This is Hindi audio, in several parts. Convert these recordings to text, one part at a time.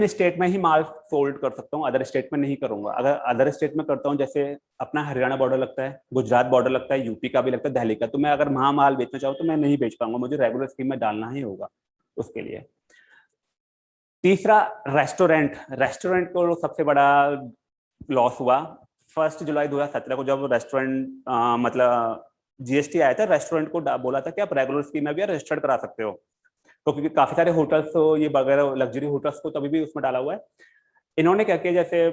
इन स्टेट में ही माल सोल्ड कर सकता हूँ अदर स्टेट में नहीं करूँगा। अगर अदर स्टेट में करता हूँ, जैसे अपना हरियाणा बॉर्डर लगता है, गुजरात बॉर्डर लगता है यूपी का भी लगता है, दिल्ली का तो मैं अगर वहाँ माल बेचना चाहूँ तो मैं नहीं बेच पाऊँगा। मुझे रेगुलर स्कीम में डालना ही होगा उसके लिए। तीसरा रेस्टोरेंट रेस्टोरेंट को सबसे बड़ा लॉस हुआ। फ़र्स्ट जुलाई 2017 को जब रेस्टोरेंट मतलब जीएसटी आया था रेस्टोरेंट को बोला था कि आप रेगुलर स्कीम में भी रजिस्टर्ड करा सकते हो। तो क्योंकि काफ़ी सारे होटल्स तो ये वगैरह लग्जरी होटल्स को तभी भी उसमें डाला हुआ है। इन्होंने क्या किया, जैसे,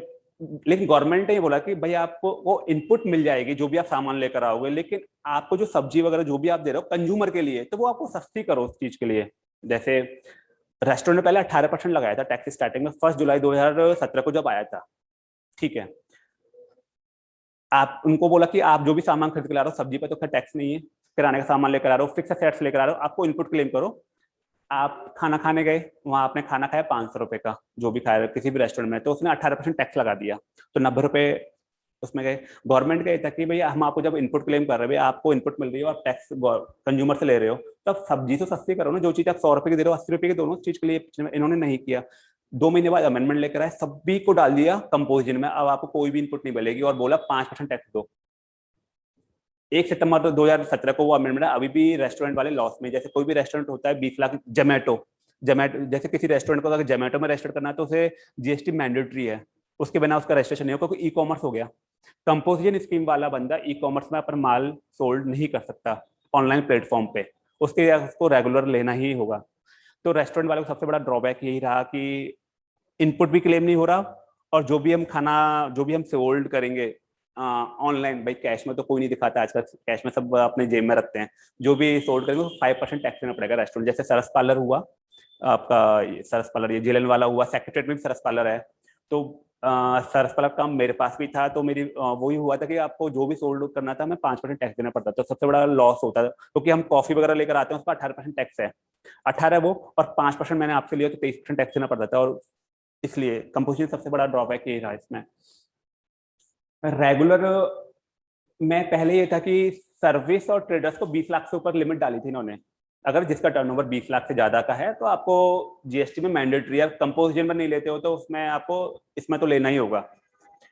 लेकिन गवर्नमेंट ने बोला कि भाई आपको वो इनपुट मिल जाएगी, जो भी आप सामान लेकर आओगे, लेकिन आपको जो सब्ज़ी वगैरह, जो भी आप दे रहे हो कंज्यूमर के लिए तो वो आपको सस्ती करो उस चीज़ के लिए। जैसे रेस्टोरेंट ने पहले अठारह परसेंट लगाया था टैक्स स्टार्टिंग में फ़र्स्ट जुलाई 2017 को जब आया था। ठीक है। आप, उनको बोला कि आप जो भी सामान खरीद के ला रहे हो, सब्ज़ी पे तो खैर टैक्स नहीं है, किराने का सामान लेकर आ रहे हो फिक्स सेट्स लेकर आ रहे हो, आपको इनपुट क्लेम करो। आप खाना खाने गए, वहाँ आपने खाना खाया पाँच सौ रुपए का, जो भी खाया किसी भी रेस्टोरेंट में तो उसने अठारह परसेंट टैक्स लगा दिया। तो नब्बे रुपए उसमें गए। गवर्नमेंट गए था कि भैया हम आपको जब इनपुट क्लेम कर रहे हैं आपको इनपुट मिल रही है और टैक्स कंज्यूमर से ले रहे हो तब सब्ज़ी तो सस्ती करो ना, जो चीज़ आप सौ रुपए की दे रहे हो, अस्सी रुपए की दोनों चीज़ के लिए इन्होंने नहीं किया। दो महीने बाद अमेंडमेंट लेकर आए, सभी को डाल दिया कंपोजिशन में। अब आपको कोई भी इनपुट नहीं मिलेगी और बोला पाँच परसेंट टैक्स दो। एक सितंबर तो 2017 को वो अमेंडमेंट अभी भी रेस्टोरेंट वाले लॉस में जैसे कोई भी रेस्टोरेंट होता है, बीस लाख जोमेटो जोमेटो जैसे किसी रेस्टोरेंट को अगर जोमेटो में रजिस्टर करना है तो उसे जीएसटी मैंडेटरी है। उसके बिना उसका रजिस्ट्रेशन नहीं हो क्योंकि ई कॉमर्स हो गया। कंपोजिशन स्कीम वाला बंदा ई कॉमर्स में अपन माल सोल्ड नहीं कर सकता ऑनलाइन प्लेटफॉर्म पे। उसके उसको रेगुलर लेना ही होगा। तो रेस्टोरेंट वाले को सबसे बड़ा ड्रॉबैक यही रहा कि इनपुट भी क्लेम नहीं हो रहा और जो भी हम खाना, जो भी हम सोल्ड करेंगे ऑनलाइन भाई कैश में तो कोई नहीं दिखाता आजकल। कैश में सब अपने जेब में रखते हैं। जो भी सोल्ड करेंगे तो फाइव परसेंट टैक्स देना पड़ेगा रेस्टोरेंट जैसे सरस पार्लर हुआ, आपका सरस पार्लर ये जिलन वाला हुआ सेक्रेटरेट में भी सरस पार्लर है। तो सरस पार्लर काम मेरे पास भी था तो मेरी वही हुआ था कि आपको जो भी सोल्ड करना था मैं पाँच परसेंट टैक्स देना पड़ता तो सबसे बड़ा लॉस होता था, क्योंकि हम कॉफ़ी वगैरह लेकर आते हैं, उसका अठारह परसेंट टैक्स है। अठारह वो, और पाँच परसेंट मैंने आपसे लिया तो तेईस परसेंट टैक्स देना पड़ता था। और इसलिए कंपोजिशन सबसे बड़ा ड्रॉबैक ये रहा इसमें। रेगुलर में पहले ये था कि सर्विस और ट्रेडर्स को 20 लाख से ऊपर लिमिट डाली थी इन्होंने। अगर जिसका टर्नओवर 20 लाख से ज़्यादा का है तो आपको जीएसटी में मैंडेटरी है कंपोजिशन में नहीं लेते हो तो उसमें आपको इसमें तो लेना ही होगा।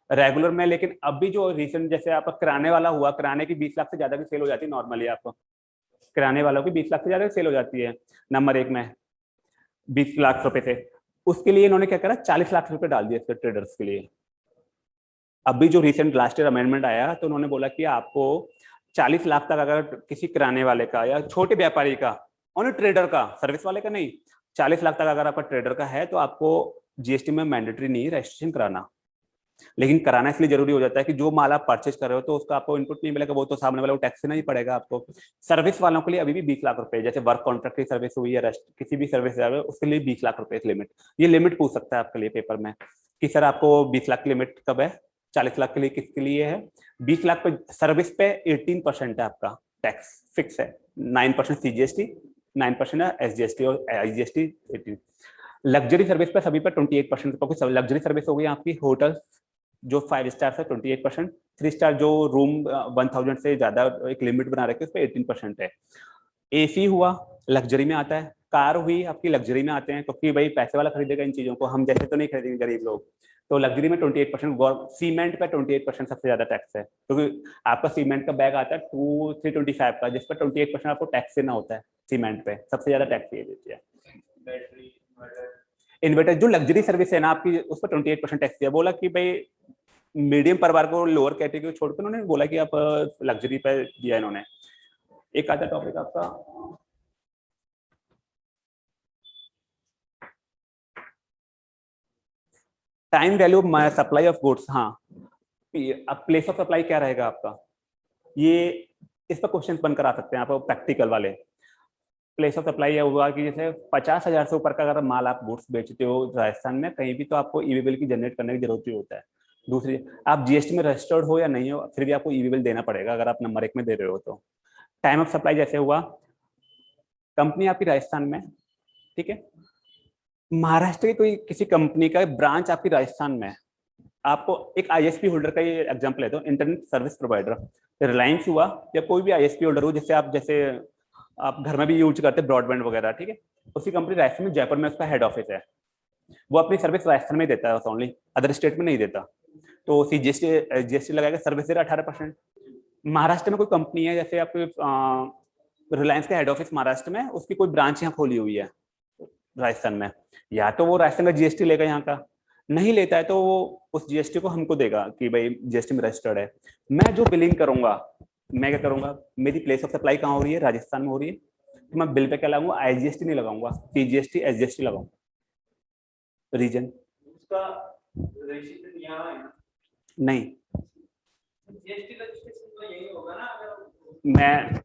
रेगुलर में, लेकिन अभी जो रिसेंट जैसे आपका किराने वाला हुआ, किराने की बीस लाख से ज़्यादा की सेल हो जाती है नॉर्मली आपको। किराने वालों की बीस लाख से ज़्यादा सेल हो जाती है नंबर एक में। बीस लाख रुपए से उसके लिए इन्होंने क्या करा? चालीस लाख रुपए डाल दिए इसके ट्रेडर्स के लिए। अभी जो रिसेंट लास्ट ईयर अमेंडमेंट आया तो उन्होंने बोला कि आपको 40 लाख तक अगर किसी किराने वाले का या छोटे व्यापारी का और ट्रेडर का सर्विस वाले का नहीं 40 लाख तक अगर आपका ट्रेडर का है तो आपको जीएसटी में मैंडेटरी नहीं रजिस्ट्रेशन कराना। लेकिन कराना इसलिए ज़रूरी हो जाता है कि जो माल आप परचेज कर रहे हो तो उसका आपको इनपुट नहीं मिलेगा, वो तो सामने वाला टैक्स देना ही पड़ेगा आपको। सर्विस वालों के लिए अभी भी बीस लाख रुपए, जैसे वर्क कॉन्ट्रैक्ट की सर्विस हुई है किसी भी सर्विस उसके लिए बीस लाख रुपए लिमिट ये लिमिट पूछ सकता है आपके लिए पेपर में कि सर आपको बीस लाख लिमिट कब है? चालीस लाख के लिए किसके लिए है? बीस लाख पे सर्विस पे एटीन परसेंट है आपका टैक्स फिक्स है। Nine percent C GST nine percent है एस टी और I GST eighteen luxury service पे सभी पे ट्वेंटी एट परसेंट क्योंकि लग्जरी सर्विस हो गई आपकी। होटल जो फाइव स्टार है twenty eight percent three star जो रूम वन थाउज़ेंड से ज़्यादा एक लिमिट बना रखे उस पर एटीन परसेंट है। एसी हुआ लग्जरी में आता है। कार हुई, आपकी लग्जरी में आते हैं, क्योंकि भाई पैसे वाला खरीदेगा इन चीज़ों को। हम जैसे तो नहीं खरीदेंगे गरीब लोग। तो लग्जरी में 28 परसेंट सीमेंट पे 28 परसेंट सबसे ज़्यादा टैक्स है। क्योंकि तो आपका सीमेंट का बैग आता है टू थ्री ट्वेंटी फाइव का जिस पर ट्वेंटी एट परसेंट आपको टैक्स देना होता है सीमेंट पे। सबसे ज़्यादा टैक्स ये देती है। इन्वर्टर जो लग्जरी सर्विस है ना आपकी उस पर ट्वेंटी परसेंट टैक्स दिया। बोला कि भाई मीडियम परिवार को लोअर कैटेगरी छोड़कर उन्होंने बोला कि आप लग्जरी पे दिया इन्होंने। एक आता टॉपिक आपका। Time value supply of goods हाँ अब प्लेस ऑफ़ सप्लाई क्या रहेगा आपका? ये इस पर क्वेश्चन बनकर आ सकते हैं आप प्रैक्टिकल वाले। प्लेस ऑफ़ सप्लाई हुआ कि जैसे पचास हज़ार से ऊपर का अगर माल आप गुड्स बेचते हो राजस्थान में, कहीं भी तो आपको ई बिल की जनरेट करने की ज़रूरत ही होता है। दूसरी, आप जीएसटी में रजिस्टर्ड हो या नहीं हो, फिर भी आपको ई बिल देना पड़ेगा अगर आप नंबर एक में दे रहे हो तो। टाइम ऑफ़ सप्लाई जैसे हुआ कंपनी आपकी राजस्थान में, ठीक है? महाराष्ट्र की कोई किसी कंपनी का ब्रांच आपकी राजस्थान में है? आपको एक आईएसपी होल्डर का ये एग्जांपल लेते हो इंटरनेट सर्विस प्रोवाइडर रिलायंस हुआ या कोई भी आईएसपी होल्डर हो, जिससे आप, जैसे आप घर में भी यूज़ करते हैं ब्रॉडबैंड वगैरह, ठीक है? उसी कंपनी राजस्थान में, जयपुर में उसका हेड ऑफ़िस है। वो अपनी सर्विस राजस्थान में देता है ओनली अदर स्टेट में नहीं देता। तो सी जी एस लगाएगा सर्विस दे रहा अठारह परसेंट महाराष्ट्र में कोई कंपनी है, जैसे आपके रिलायंस का हेड ऑफ़िस महाराष्ट्र में, उसकी कोई ब्रांच यहाँ खोली हुई है। राजस्थान में। या तो वो राजस्थान का जीएसटी लेगा यहाँ का। नहीं लेता है तो वो उस जीएसटी को हमको देगा कि भाई जीएसटी में रजिस्टर्ड है। मैं जो बिलिंग करूँगा मैं क्या करूँगा? मेरी प्लेस ऑफ़ सप्लाई कहाँ हो रही है? राजस्थान में हो रही है। तो मैं बिल पे क्या लगाऊँगा? आईजीएसटी नहीं लगाऊँगा। सीजीएसटी एसजीएसटी लगाऊँगा। रीजन नहीं। मैं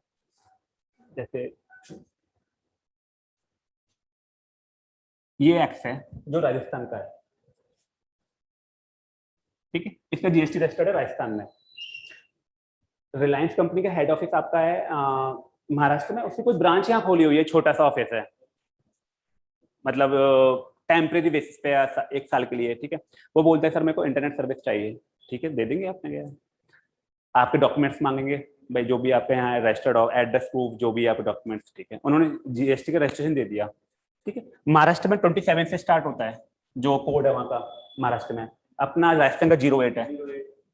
जैसे ये एक्स है, जो राजस्थान का है। ठीक है? इसका जीएसटी रजिस्टर्ड है राजस्थान में। रिलायंस कंपनी का हेड ऑफ़िस आपका है महाराष्ट्र में। उसकी कोई ब्रांच यहाँ खोली हुई है छोटा सा ऑफ़िस है। मतलब टेम्परेरी बेसिस पे एक साल के लिए, ठीक है? वो बोलते हैं, सर, मेरे को इंटरनेट सर्विस चाहिए। ठीक है? दे देंगे आपने, क्या? आपके डॉक्यूमेंट्स मांगेंगे, भाई, जो भी आपके यहाँ रजिस्टर्ड हो एड्रेस प्रूफ जो भी आपके डॉक्यूमेंट्स ठीक है? उन्होंने जीएसटी का रजिस्ट्रेशन दे दिया। ठीक है? महाराष्ट्र में ट्वेंटी सेवन से स्टार्ट होता है, जो कोड है वहाँ का महाराष्ट्र में। अपना राजस्थान का ज़ीरो एट है।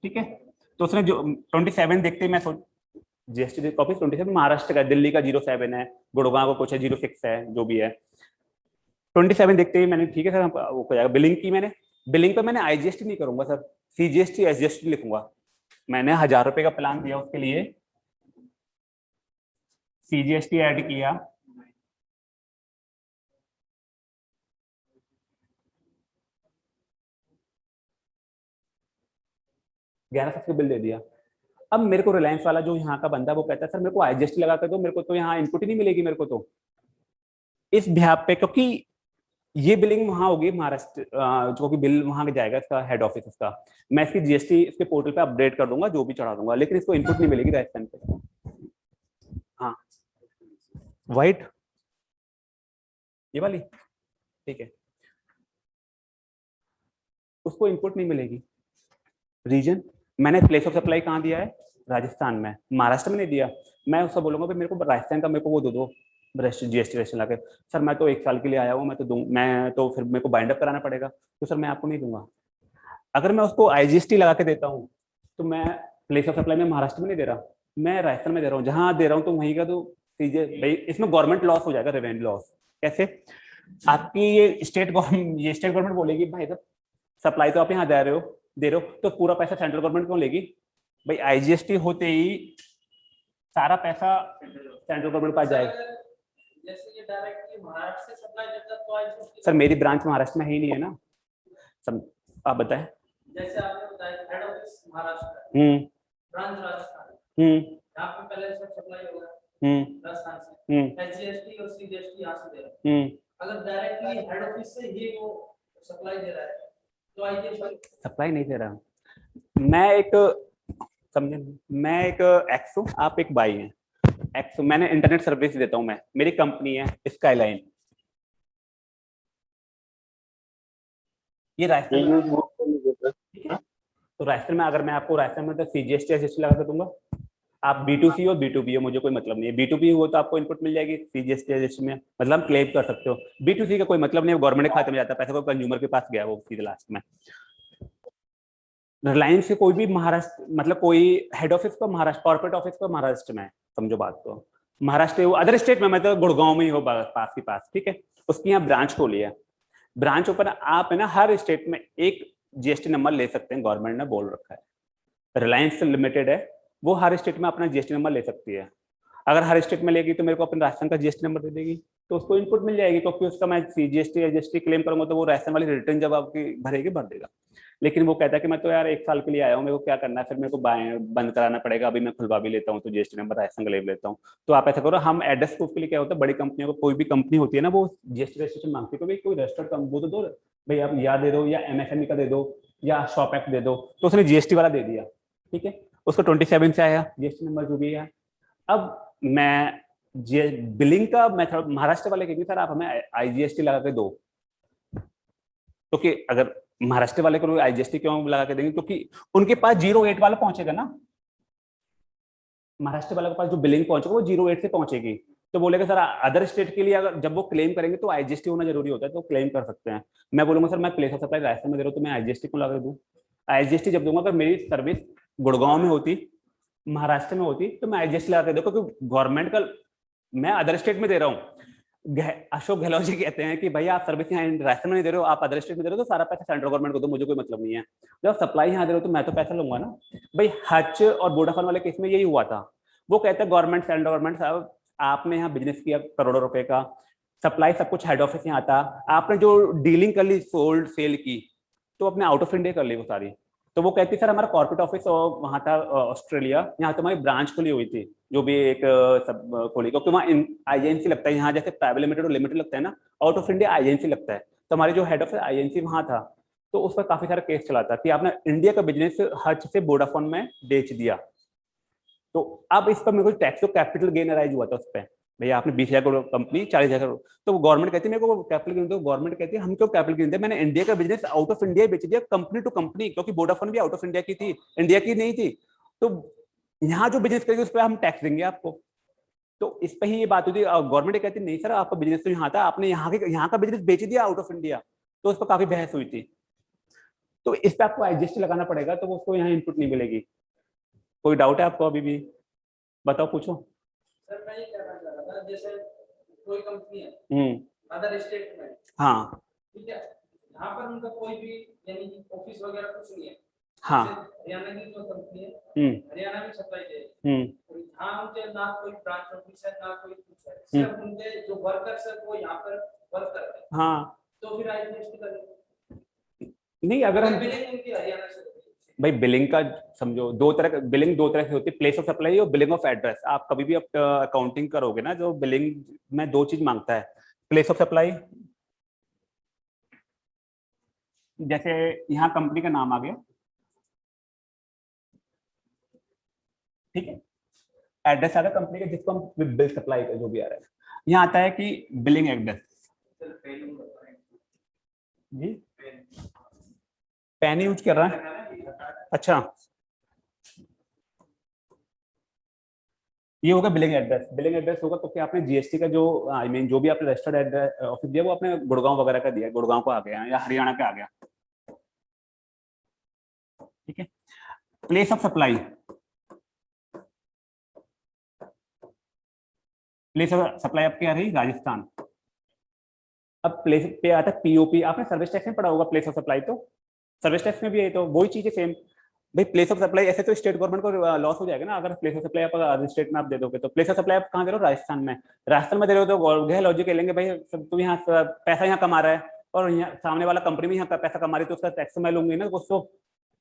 ठीक है? तो उसने जो ट्वेंटी सेवन देखते मैं सोच GST copy twenty seven Maharashtra का, दिल्ली का ज़ीरो सेवन है, गुड़गांव का कुछ है ज़ीरो सिक्स है, जो भी है। ट्वेंटी सेवन देखते ही मैंने, ठीक है सर वो हो जाएगा। बिलिंग की मैंने बिलिंग पे मैंने आईजीएसटी नहीं करूँगा सर सीजीएसटी एसजीएसटी लिखूँगा। मैंने हज़ार रुपए का प्लान दिया उसके लिए सीजीएसटी ऐड किया ग्यारह सौ बिल दे दिया। अब मेरे को रिलायंस वाला जो यहाँ का बंदा वो कहता है सर मेरे को आईजीएसटी लगा कर दो मेरे को तो यहाँ इनपुट ही नहीं मिलेगी मेरे को तो। इस बिहार पे क्योंकि ये बिलिंग वहाँ होगी महाराष्ट्र जो कि बिल वहाँ जाएगा इसका हेड ऑफ़िस इसका। मैं इसकी जीएसटी इसके पोर्टल पे अपडेट कर दूँगा जो भी चढ़ा दूँगा लेकिन इसको इनपुट नहीं मिलेगी राजस्थान पे। हाँ। वाइट ये वाली? ठीक है। उसको इनपुट नहीं मिलेगी। रीजन मैंने प्लेस ऑफ़ सप्लाई कहाँ दिया है? राजस्थान में। महाराष्ट्र में नहीं दिया। मैं उससे बोलूँगा मेरे को राजस्थान का मेरे को वो दो दो जीएसटी रजिस्ट्रेशन लाके। सर, मैं तो एक साल के लिए आया हूँ मैं तो दूँ, मैं तो फिर मेरे को बाइंड अप कराना पड़ेगा। तो सर, मैं आपको नहीं दूँगा। अगर मैं उसको आईजीएसटी लगा के देता हूँ तो मैं प्लेस ऑफ़ सप्लाई में महाराष्ट्र में नहीं दे रहा। मैं राजस्थान में दे रहा हूँ। जहाँ दे रहा हूँ तो वहीं का तो सीजे भाई इसमें गवर्नमेंट लॉस हो जाएगा रेवेन्यू लॉस कैसे? आपकी ये स्टेट गवर्नमेंट ये स्टेट गवर्नमेंट बोलेगी, भाई साहब सप्लाई तो आप यहाँ दे रहे हो दे रहे हो तो पूरा पैसा सेंट्रल गवर्नमेंट क्यों लेगी? भाई आईजीएसटी होते ही सारा पैसा सेंट्रल गवर्नमेंट पास जाएगा। सर मेरी ब्रांच महाराष्ट्र में ही नहीं है ना? सब आप बताएँ। जैसे आपने बताया head office Maharashtra hmm. Branch Rajasthan hmm. यहाँ पे पहले सब सप्लाई होगा हम्म। राजस्थान से। हम्म। एसजीएसटी और सीजीएसटी यहाँ से दे रहा हम्म। अगर डायरेक्टली हेड ऑफ़िस से ही वो सप्लाई दे रहा है सप्लाई नहीं दे रहा। मैं एक समझे? मैं एक एक्स हूँ आप एक बाई हैं। एक्स मैंने इंटरनेट सर्विस देता हूँ मैं। मेरी कंपनी है स्काईलाइन ये राजस्थान तो राजस्थान में अगर मैं आपको राजस्थान में तो सीजीएसटी एसजीएसटी लगा के दूँगा। आप बी टू सी हो बी टू बी हो, मुझे कोई मतलब नहीं है। बी टू बी हो तो आपको इनपुट मिल जाएगी सीजीएसटी एसजीएसटी में मतलब क्लेम कर सकते हो। बी टू सी का कोई मतलब नहीं है गवर्नमेंट खाते में जाता पैसा कोई कंज्यूमर के पास गया वो सीधे लास्ट में। रिलायंस से कोई भी महाराष्ट्र मतलब कोई हेड ऑफ़िस का महाराष्ट्र कॉर्पोरेट ऑफ़िस का महाराष्ट्र में समझो बात को। महाराष्ट्र अदर स्टेट में मतलब गुड़गांव में ही हो पास के पास, ठीक है? उसकी यहाँ ब्रांच खोली है। ब्रांच ऊपर आप है ना, हर स्टेट में एक जीएसटी नंबर ले सकते हैं गवर्नमेंट ने बोल रखा है। रिलायंस लिमिटेड है वो हर स्टेट में अपना जीएसटी नंबर ले सकती है। अगर हर स्टेट में लेगी तो मेरे को अपने राजस्थान का जीएसटी नंबर दे देगी तो उसको इनपुट मिल जाएगी क्योंकि तो उसका मैं सीजीएसटी जीएसटी या जीएसटी क्लेम करूँगा तो वो राजस्थान वाली रिटर्न जब आपकी भरेगी, भर देगा। लेकिन वो कहता है कि मैं तो यार एक साल के लिए आया हूँ, मेरे को क्या करना है? फिर मेरे को बंद कराना पड़ेगा, अभी मैं खुलवा भी लेता हूँ तो जीएसटी नंबर राजस्थान का ले लेता हूँ। तो आप ऐसा करो, हम एड्रेस प्रूफ के लिए क्या होता है, बड़ी कंपनियों को कोई भी कंपनी होती है ना, वो जीएसटी रजिस्ट्रेशन मांगती है कोई रजिस्टर्ड वो तो दो, भाई आप या दे दो, या एमएसएमई का दे दो, या शॉप एक्ट दे दो तो उसने जीएसटी वाला दे दिया, ठीक है? उसको ट्वेंटी सेवन से आया जीएसटी नंबर जो भी है। अब मैं जे बिलिंग का मेथड महाराष्ट्र वाले कहेंगे, सर, आप हमें आईजीएसटी लगा के दो। तो अगर महाराष्ट्र वाले को आईजीएसटी क्यों लगा के देंगे? क्योंकि तो उनके पास ज़ीरो एट वाला पहुंचेगा ना। महाराष्ट्र वाले के पास जो बिलिंग पहुंचेगा, वो ज़ीरो एट से पहुंचेगी। तो बोलेगा, सर अदर स्टेट के लिए अगर जब वो क्लेम करेंगे तो आईजीएसटी होना ज़रूरी होता है तो क्लेम कर सकते हैं। मैं बोलूँगा, सर, मैं प्लेस ऑफ़ सप्लाई राजस्थान में दे रहा हूँ तो मैं आईजीएसटी को लगा दूँ? आईजीएसटी जब दूँगा, अगर मेरी सर्विस गुड़गांव में होती, महाराष्ट्र में होती तो मैं आईजीएसटी लगा दे क्योंकि गवर्नमेंट का, मैं अदर स्टेट में दे रहा हूँ। अशोक गहलोत जी कहते हैं कि भाई आप सर्विस यहाँ राजस्थान में दे रहे हो, आप अदर स्टेट में दे रहे हो तो सारा पैसा सेंट्रल गवर्नमेंट को दो, मुझे कोई मतलब नहीं है। जब सप्लाई यहाँ दे रहे हो तो मैं तो पैसा लूँगा ना। भाई हच और वोडाफोन वाले केस में यही हुआ था। वो कहते हैं गवर्नमेंट सेंट्रल गवर्नमेंट साहब, आपने यहाँ बिज़नेस किया करोड़ों रुपए का। सप्लाई सब कुछ हेड ऑफ़िस यहाँ आता आपने जो डीलिंग कर ली सोल्ड सेल की तो अपने आउट ऑफ़ इंडिया कर ली वो सारी। तो वो कहती, सर, हमारा कॉर्पोरेट ऑफ़िस वहाँ था ऑस्ट्रेलिया यहाँ तो हमारी ब्रांच खुली हुई थी, जो भी एक सब खोली क्योंकि वहाँ आईएनसी लगता है, यहाँ जैसे प्राइवेट लिमिटेड और लिमिटेड लगता है ना आउट ऑफ़ इंडिया आईएनसी लगता है तो हमारे जो हेड ऑफ़िस आईएनसी वहाँ था तो उस पर काफ़ी सारा केस चला था कि आपने इंडिया का बिज़नेस हज से वोडाफोन में बेच दिया तो अब इस पर मेरे को टैक्स कैपिटल गेन अराइज हुआ था उस पर भैया, आपने बीस हज़ार करोड़ कंपनी चालीस हज़ार करोड़। तो गवर्नमेंट कहती है, मेरे को कैपिटल गेन दो गवर्नमेंट कहती है, हम क्यों कैपिटल गेन दे मैंने इंडिया का बिज़नेस आउट ऑफ़ इंडिया बेच दिया कंपनी टू कंपनी क्योंकि वोडाफोन भी आउट ऑफ़ इंडिया की थी इंडिया की नहीं थी। तो यहाँ जो बिज़नेस करेगी, उस पर हम टैक्स देंगे आपको। तो इस पर ही ये बात होती है। गवर्नमेंट कहती नहीं सर, आपका बिज़नेस तो यहाँ था, आपने यहाँ के, यहाँ का बिज़नेस बेच दिया आउट ऑफ़ इंडिया तो उस पर काफ़ी बहस हुई थी। तो इस पर आपको एडजस्ट लगाना पड़ेगा तो उसको यहाँ इनपुट नहीं मिलेगी। कोई डाउट है आपको अभी भी? बताओ, पूछो। सर, मैं जैसे कोई कंपनी है हम्म। अदर स्टेट में हाँ। ठीक है? यहाँ पर उनका कोई भी यानी ऑफ़िस वगैरह कुछ नहीं है। हाँ। हरियाणा की जो कंपनी है हम्म। हरियाणा में सप्लाई दे हम्म। यहाँ उनके ना कोई ब्रांच ऑफ़िस है ना कोई कुछ है। सिर्फ़ उनके जो वर्कर्स है वो यहाँ पर वर्क करते हैं। हाँ। तो फिर करेंगे नहीं अगर हम बिलिंग उनकी हरियाणा से। भाई बिलिंग का समझो, दो तरह बिलिंग दो तरह से होती है प्लेस ऑफ़ सप्लाई और बिलिंग ऑफ़ एड्रेस आप कभी भी अकाउंटिंग करोगे ना, जो बिलिंग में दो चीज़ माँगता है प्लेस ऑफ़ सप्लाई जैसे यहाँ कंपनी का नाम आ गया। ठीक है? एड्रेस आ गया कंपनी का, जिसको हम बिल सप्लाई का, जो भी आ रहा है। यहाँ आता है कि बिलिंग एड्रेस जी? पेन यूज़ कर रहा है। अच्छा। ये होगा बिलिंग एड्रेस बिलिंग एड्रेस होगा क्योंकि आपने जीएसटी का जो आई मीन जो भी आपने रजिस्टर्ड एड्रेस ऑफ़िस दिया, वो आपने गुड़गांव वगैरह का दिया, गुड़गांव को आ गया या हरियाणा का आ गया। ठीक है? Place of supply place of supply आपकी आ रही, राजस्थान। अब प्लेस पे आता है पीओपी आपने सर्विस टैक्स में पढ़ा होगा प्लेस ऑफ़ सप्लाई तो? सर्विस टैक्स में भी है तो वही चीज़ है सेम भाई प्लेस ऑफ़ सप्लाई ऐसे तो स्टेट गवर्नमेंट को लॉस हो जाएगा ना, अगर प्लेस ऑफ़ सप्लाई आप अदर स्टेट में आप दे दोगे तो प्लेस ऑफ़ सप्लाई आप कहाँ दे रहे हो? राजस्थान में। राजस्थान में दे रहे हो तो गह लॉजिक लेंगे, भाई, सब तुम यहाँ पैसा यहाँ कमा रहा है, और यहाँ सामने वाला कंपनी भी यहाँ पैसा कमा रही है तो उसका टैक्स मैं लूँगी ना, उसको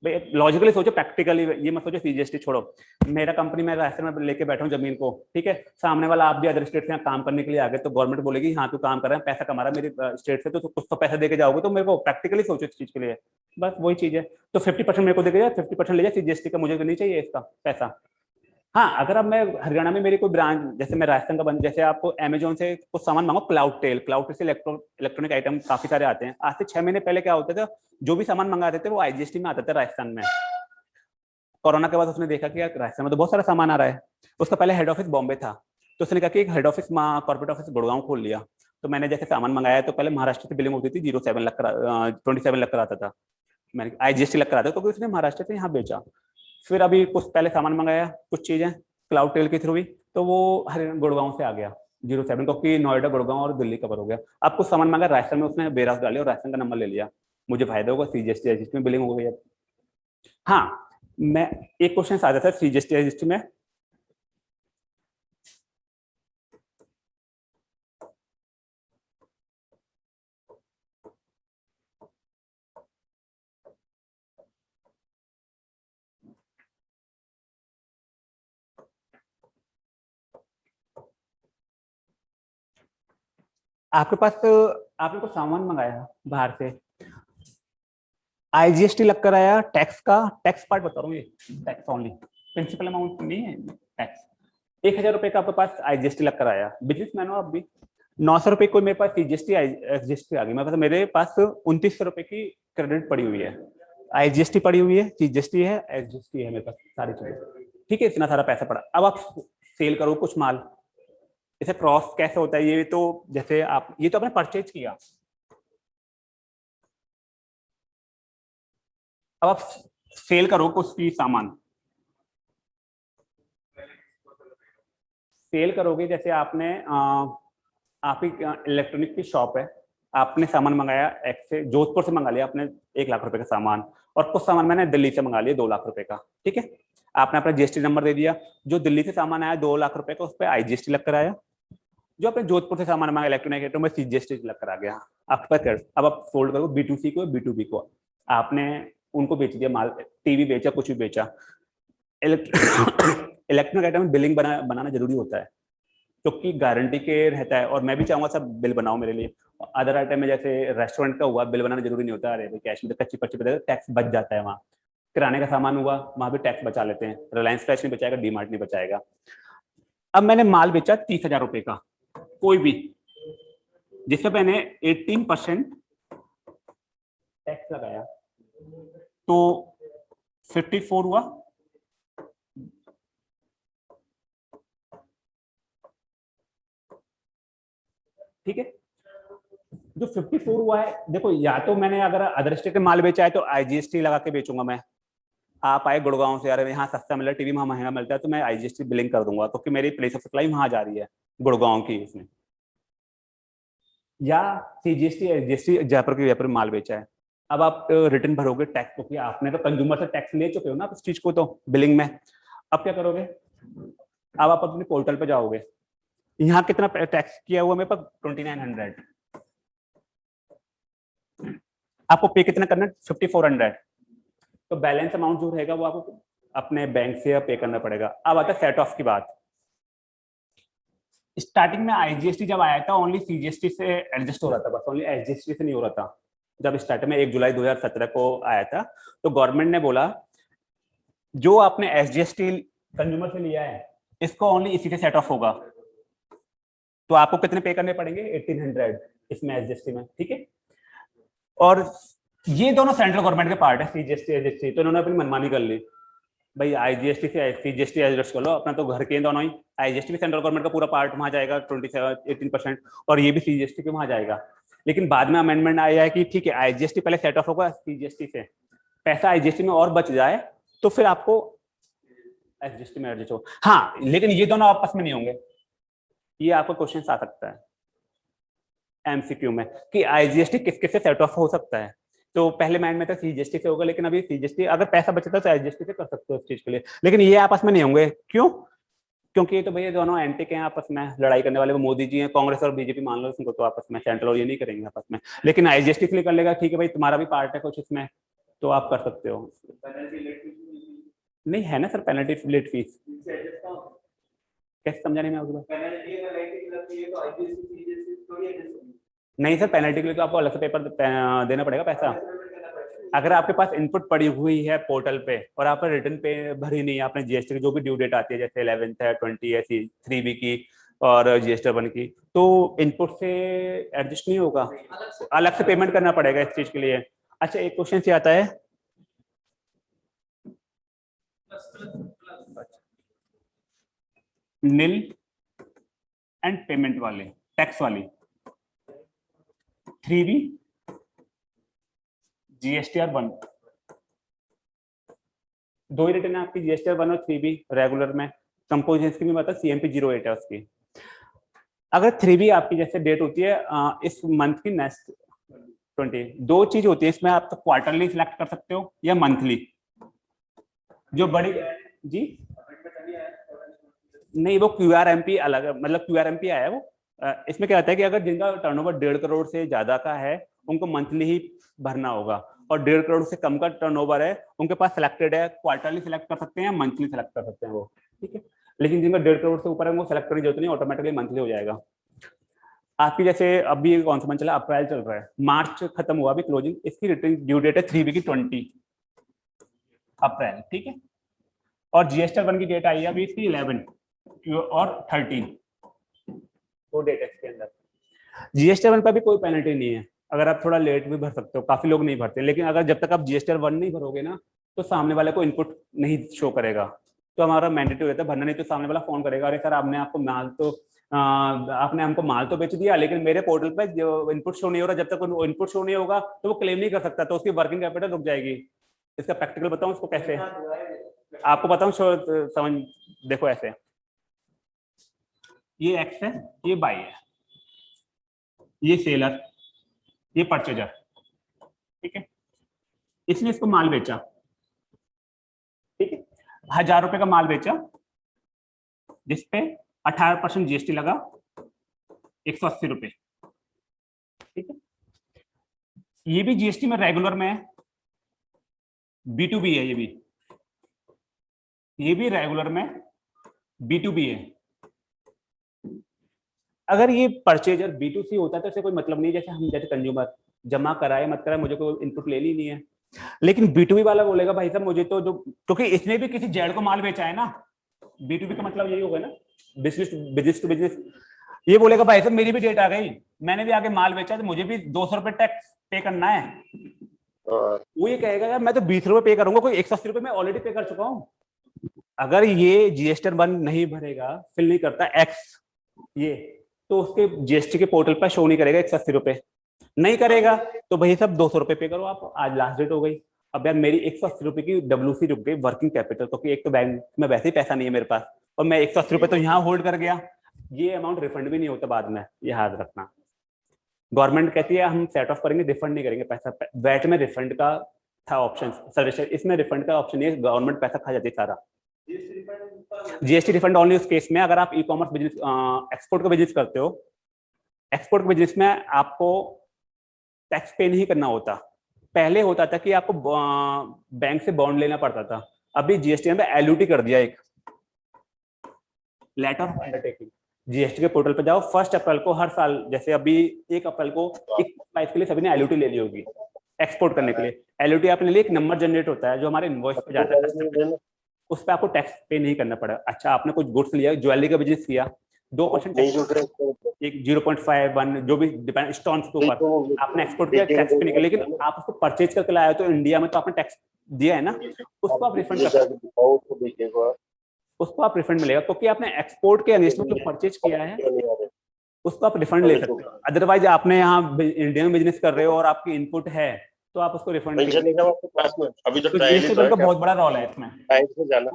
लॉजिकली सोचो प्रैक्टिकली ये मत सोचो सीजीएसटी छोड़ो। मेरा कंपनी में ऐसे में लेके बैठा हूँ ज़मीन को, ठीक है? सामने वाला, आप भी अदर स्टेट से काम करने के लिए आ गए तो गवर्नमेंट बोलेगी हाँ तू काम कर रहा है, पैसा कमा रहा है मेरे स्टेट से तो कुछ तो पैसा देके जाओगे तो मेरे को प्रैक्टिकली सोचो इस चीज़ के लिए। बस वही चीज़ है। तो फिफ्टी मेरे को देखे जाए फिफ्टी ले जाए सीजीएसटी का मुझे नहीं चाहिए इसका पैसा। हाँ अगर अब मैं हरियाणा में मेरी कोई ब्रांच, जैसे मैं राजस्थान का बन, जैसे आपको अमेजोन से कुछ सामान मांगो क्लाउड टेल क्लाउड टेल से इलेक्ट्रॉनिक आइटम काफ़ी सारे आते हैं। आज से छह महीने पहले क्या होता था, जो भी सामान मंगाते थे, वो आईजीएसटी में आता था राजस्थान में। कोरोना के बाद उसने देखा कि राजस्थान में तो बहुत सारा सामान आ रहा है। उसका पहले हेड ऑफ़िस बॉम्बे था। तो उसने कहा कि एक head office corporate office Gurgaon खोल लिया। तो मैंने जैसे सामान मंगाया तो पहले महाराष्ट्र से बिलिंग होती थी ज़ीरो सेवन लग कर ट्वेंटी सेवन लग कर आता था। मैंने आई जी लग कर आता था क्योंकि उसने महाराष्ट्र से यहाँ बेचा। फिर अभी कुछ पहले सामान मंगाया, कुछ चीज़ें क्लाउड टेल के थ्रू भी तो वो हरियाणा गुड़गांव से आ गया, ज़ीरो सेवन, क्योंकि नोएडा, गुड़गांव और दिल्ली कवर हो गया। अब कुछ सामान मांगा राजस्थान में उसने बेरास डाली और राजस्थान का नंबर ले लिया। मुझे फ़ायदा होगा सीजीएसटी रजिस्ट्री में बिलिंग हो गई हाँ मैं एक क्वेश्चन आ जाता है सीजीएसटी रजिस्ट्री में आपके पास तो आपने कुछ सामान मंगाया बाहर से? आईजीएसटी लग कर आया टैक्स का टैक्स पार्ट बता रहा हूँ टैक्स ओनली प्रिंसिपल अमाउंट नहीं है टैक्स एक हज़ार रुपए का आपके पास आईजीएसटी लग कर आया। बिज़नेस मैन हो आप भी। नौ सौ रुपए कोई मेरे पास सीजीएसटी एसजीएसटी आ गई। मेरे पास मेरे पास उनतीस सौ रुपए की क्रेडिट पड़ी हुई है। आईजीएसटी पड़ी हुई है सीजीएसटी है एसजीएसटी है मेरे पास, सारी चीज़ें। ठीक है, इतना सारा पैसा पड़ा। अब आप सेल करो कुछ माल। इसे क्रॉस कैसे होता है? ये तो जैसे आप, ये तो आपने परचेज किया। अब आप सेल करो कुछ भी सामान। सेल करोगे, जैसे आपने आप ही इलेक्ट्रॉनिक की शॉप है। आपने सामान मंगाया एक्स से, जोधपुर से मंगा लिया आपने एक लाख रुपए का सामान और कुछ सामान मैंने दिल्ली से मंगा लिया दो लाख रुपए का, ठीक है? आपने अपना जीएसटी नंबर दे दिया। जो दिल्ली से सामान आया दो लाख रुपए का, उस पर आईजीएसटी लग कर आया। जो आपने जोधपुर से सामान मांगा इलेक्ट्रॉनिक आइटम में सीजीएसटी लग कर आ गया। आपके पास अब आप फोल्ड करो बी टू सी को बी टू बी को। आपने उनको बेच दिया, माल टीवी बेचा, कुछ भी बेचा। इलेक्ट्रॉनिक आइटम में बिलिंग बना, बनाना ज़रूरी होता है, क्योंकि गारंटी के रहता है, और मैं भी चाहूँगा सब बिल बनाओ मेरे लिए। अदर आइटम में जैसे रेस्टोरेंट का हुआ, बिल बनाना ज़रूरी नहीं होता। अरे कैश में तो कच्ची पच्ची बता टैक्स बच जाता है वहाँ। किराने का सामान हुआ, वहाँ भी टैक्स बचा लेते हैं। रिलायंस फ्रेश नहीं बचाएगा डी नहीं बचाएगा। अब मैंने माल बेचा तीस हज़ार रुपए का। कोई भी। जिससे मैंने एटीन परसेंट टैक्स लगाया। तो फिफ्टी फोर हुआ। ठीक है? जो 54 हुआ है, देखो, या तो मैंने अगर अदर स्टेट के माल बेचा है तो आईजीएसटी लगा के बेचूँगा मैं। आप आए गुड़गांव से यार यहाँ सस्ता मिला टीवी वहाँ महँगा मिलता है तो मैं आईजीएसटी बिलिंग कर दूँगा, क्योंकि तो मेरी प्लेस ऑफ़ सप्लाई वहाँ जा रही है, गुड़गांव की उसमें। या सीजीएसटी एसजीएसटी जयपुर के जयपुर माल बेचा है। अब आप रिटर्न भरोगे टैक्स क्योंकि आपने तो कंज्यूमर से टैक्स ले चुके हो ना उस चीज़ को तो बिलिंग में। अब क्या करोगे? अब आप अपने पोर्टल पे जाओगे। यहाँ कितना टैक्स किया हुआ मेरे पास? ट्वेंटी नाइन हंड्रेड आपको पे कितना करना है? फिफ्टी फोर हंड्रेड तो बैलेंस अमाउंट जो रहेगा वो आपको अपने बैंक से पे करना पड़ेगा। अब आता है सेट ऑफ़ की बात। स्टार्टिंग में आईजीएसटी जब आया था ओनली सीजीएसटी से एडजस्ट हो रहा था, बस ओनली एसजीएसटी से नहीं हो रहा था। जब स्टार्टिंग में एक जुलाई 2017 को आया था तो गवर्नमेंट ने बोला, जो आपने एसजीएसटी कंज्यूमर से लिया है, इसको ओनली इसी से सेट ऑफ़ होगा। तो आपको कितने पे करने पड़ेंगे? 1800 इसमें एसजीएसटी में, ठीक है? और ये दोनों सेंट्रल गवर्नमेंट के पार्ट है सीजीएसटी एसजीएसटी तो इन्होंने अपनी मनमानी कर ली। भाई आईजीएसटी से सीजीएसटी एडजस्ट कर लो अपना तो घर के दोनों ही आईजीएसटी भी सेंट्रल गवर्नमेंट का पूरा पार्ट वहाँ जाएगा ट्वेंटी सेवन एटीन परसेंट और ये भी सीजीएसटी के वहाँ जाएगा लेकिन बाद में अमेंडमेंट आया है कि ठीक है आईजीएसटी पहले सेट ऑफ़ होगा सीजीएसटी से पैसा आईजीएसटी में और बच जाए तो फिर आपको एसजीएसटी में एडजस्ट हो हाँ लेकिन ये दोनों आपस में नहीं होंगे ये आपको क्वेश्चन आ सकता है एमसीक्यू में कि आईजीएसटी किस किस से सेट ऑफ़ हो सकता है तो पहले माइंड में था सीजीएसटी से होगा, लेकिन अभी सीजीएसटी अगर पैसा बचता तो आईजीएसटी से कर सकते हो उस चीज़ के लिए। लेकिन ये आपस में नहीं होंगे। क्यों? क्योंकि ये तो भैया दोनों एंटी के हैं, आपस में लड़ाई करने वाले मोदी जी हैं, कांग्रेस और बीजेपी मान लो, उनको तो आपस में सेंट्रल और ये नहीं करेंगे आपस में। लेकिन आईजीएसटी के लिए कर लेगा, ठीक है भाई, तुम्हारा भी पार्ट है कुछ इसमें तो आप कर सकते हो। नहीं, है ना सर पेनल्टी लेट फ़ीस कैसे समझा नहीं मैं नहीं सर पेनल्टी के लिए तो आपको अलग से पेपर देना पड़ेगा पैसा। अगर आपके पास इनपुट पड़ी हुई है पोर्टल पे और आपने रिटर्न पे भरी नहीं है आपने जीएसटी की जो भी ड्यू डेट आती है, जैसे इलेवेंथ है ट्वेंटी है थ्री बी की और जीएसटी वन की तो इनपुट से एडजस्ट नहीं होगा। अलग से पेमेंट करना पड़ेगा इस चीज़ के लिए। अच्छा एक क्वेश्चन से आता है। नील एंड पेमेंट वाले टैक्स वाली। Three B GSTR one. दो ही रिटर्न है आपकी जीएसटीआर वन और थ्री बी रेगुलर में। कंपोजिशन की भी बात है सीएमपी ज़ीरो एट है उसकी। अगर थ्री बी आपकी जैसे डेट होती है इस मंथ की नेक्स्ट ट्वेंटी दो चीज़ होती है, इसमें आप तो क्वार्टरली सिलेक्ट कर सकते हो या मंथली जो बड़ी जी? नहीं, वो क्यू आर एम पी अलग मतलब क्यू आर एम पी आया है वो। इसमें क्या होता है कि अगर जिनका टर्नओवर डेढ़ करोड़ से ज़्यादा का है, उनको मंथली ही भरना होगा। और डेढ़ करोड़ से कम का टर्नओवर है, उनके पास सिलेक्टेड है क्वार्टरली सिलेक्ट कर सकते हैं मंथली सिलेक्ट कर सकते हैं वो, ठीक है? लेकिन जिनका डेढ़ करोड़ से ऊपर है, वो सिलेक्ट करने ज़रूरत नहीं ऑटोमेटिकली मंथली हो जाएगा। आपकी जैसे अभी कौन सा मंथ चला? अप्रैल चल रहा है। मार्च खत्म हुआ अभी क्लोजिंग इसकी रिटर्न ड्यू डेट है थ्री वी की ट्वेंटी अप्रैल, ठीक है? और जीएसटी वन की डेट आई है अभी इसकी इलेवन और थर्टीन वो डेट है इसके अंदर। जीएसटी वन पर भी कोई पेनल्टी नहीं है। अगर आप थोड़ा लेट भी भर सकते हो काफ़ी लोग नहीं भरते लेकिन अगर जब तक आप जीएसटी वन नहीं भरोगे ना तो सामने वाले को इनपुट नहीं शो करेगा। तो हमारा मैंडेटरी रहता है भरना नहीं तो सामने वाला फ़ोन करेगा अरे सर आपने आपको माल तो आपने हमको माल तो बेच दिया लेकिन मेरे पोर्टल पे जो इनपुट शो नहीं हो रहा जब तक इनपुट शो नहीं होगा तो वो क्लेम नहीं कर सकता तो उसकी वर्किंग कैपिटल रुक जाएगी। इसका प्रैक्टिकल बताऊँ उसको कैसे? आपको बताऊँ समझ देखो ऐसे। ये एक्स है, ये बाई है, ये सेलर, ये परचेजर ठीक है? इसने इसको माल बेचा, ठीक है? हज़ार रुपए का माल बेचा जिसपे अठारह परसेंट जीएसटी लगा, एक सौ अस्सी रुपए, ठीक है? ये भी जीएसटी में रेगुलर में है बी टू बी है ये भी ये भी रेगुलर में बी टू बी है। अगर ये परचेजर बी टू सी होता है तो इसे कोई मतलब नहीं जैसे हम जैसे कंज्यूमर जमा कराए मत कराए मुझे कोई इनपुट लेनी नहीं है। लेकिन बी टू बी वाला बोलेगा भाई साहब मुझे तो जो क्योंकि इसने भी किसी जेड को माल बेचा है ना बी टू बी का मतलब यही होगा ना बिज़नेस बिज़नेस टू बिज़नेस ये बोलेगा भाई साहब मेरी भी डेट आ गई मैंने भी आगे माल बेचा तो मुझे भी दो सौ रुपए टैक्स पे करना है। वो ये कहेगा यार मैं तो बीस रुपए पे करूँगा कोई एक सौ अस्सी रुपए मैं ऑलरेडी पे कर चुका हूँ। अगर ये जीएसटी वन नहीं भरेगा फिल नहीं करता एक्स ये तो उसके जीएसटी के पोर्टल पर शो नहीं करेगा एक सौ अस्सी रुपए। नहीं करेगा तो भाई सब दो सौ रुपए पे करो आप। आज लास्ट डेट हो गई। अब यार मेरी एक सौ अस्सी रुपए की डब्ल्यू सी रुक गई वर्किंग कैपिटल क्योंकि एक तो बैंक में वैसे ही पैसा नहीं है मेरे पास। और मैं एक सौ अस्सी तो यहाँ होल्ड कर गया। ये अमाउंट रिफंड भी नहीं होता बाद में याद रखना। गवर्नमेंट कहती है, हम सेट ऑफ़ करेंगे रिफंड नहीं करेंगे पैसा। वैट में रिफंड का था ऑप्शन सर्विस इसमें रिफंड का ऑप्शन नहीं है गवर्नमेंट पैसा खा जाती है सारा। जीएसटी रिफंड ओनली उस केस में अगर आप ई कॉमर्स बिज़नेस एक्सपोर्ट का बिज़नेस करते हो एक्सपोर्ट के बिज़नेस में आपको टैक्स पे नहीं करना होता। पहले होता था कि आपको बैंक से बॉन्ड लेना पड़ता था। अभी जीएसटी में एलयूटी कर दिया एक। लेटर ऑफ़ अंडरटेकिंग जीएसटी के पोर्टल पर जाओ। फ़र्स्ट अप्रैल को हर साल, जैसे अभी एक अप्रैल को एक प्राइस के लिए सभी ने एलयूटी ले ली होगी एक्सपोर्ट करने के लिए। एलयूटी आपने लिए एक नंबर जनरेट होता है जो हमारे इनवॉइस पे जाता है। उस पर आपको टैक्स पे नहीं करना पड़ा। अच्छा आपने कुछ गुड्स लिया ज्वेलरी का बिज़नेस किया दो परसेंट एक ज़ीरो पॉइंट फाइव वन जो भी डिपेंड स्टोन्स के ऊपर। आपने एक्सपोर्ट किया टैक्स पे नहीं लेकिन आप उसको परचेज करके लाए तो इंडिया में तो आपने टैक्स दिया है ना? उसको आप रिफंड कर उसको आप रिफंड मिलेगा क्योंकि आपने एक्सपोर्ट के अगेंस्ट में जो परचेज किया है। उसको आप रिफंड ले सकते हो। अदरवाइज़ आपने यहाँ इंडिया में बिज़नेस कर रहे हो और आपकी इनपुट है। तो आप उसको रिफंड अभी तो ट्रायल का बहुत बड़ा रोल है इसमें। साइड से जाना।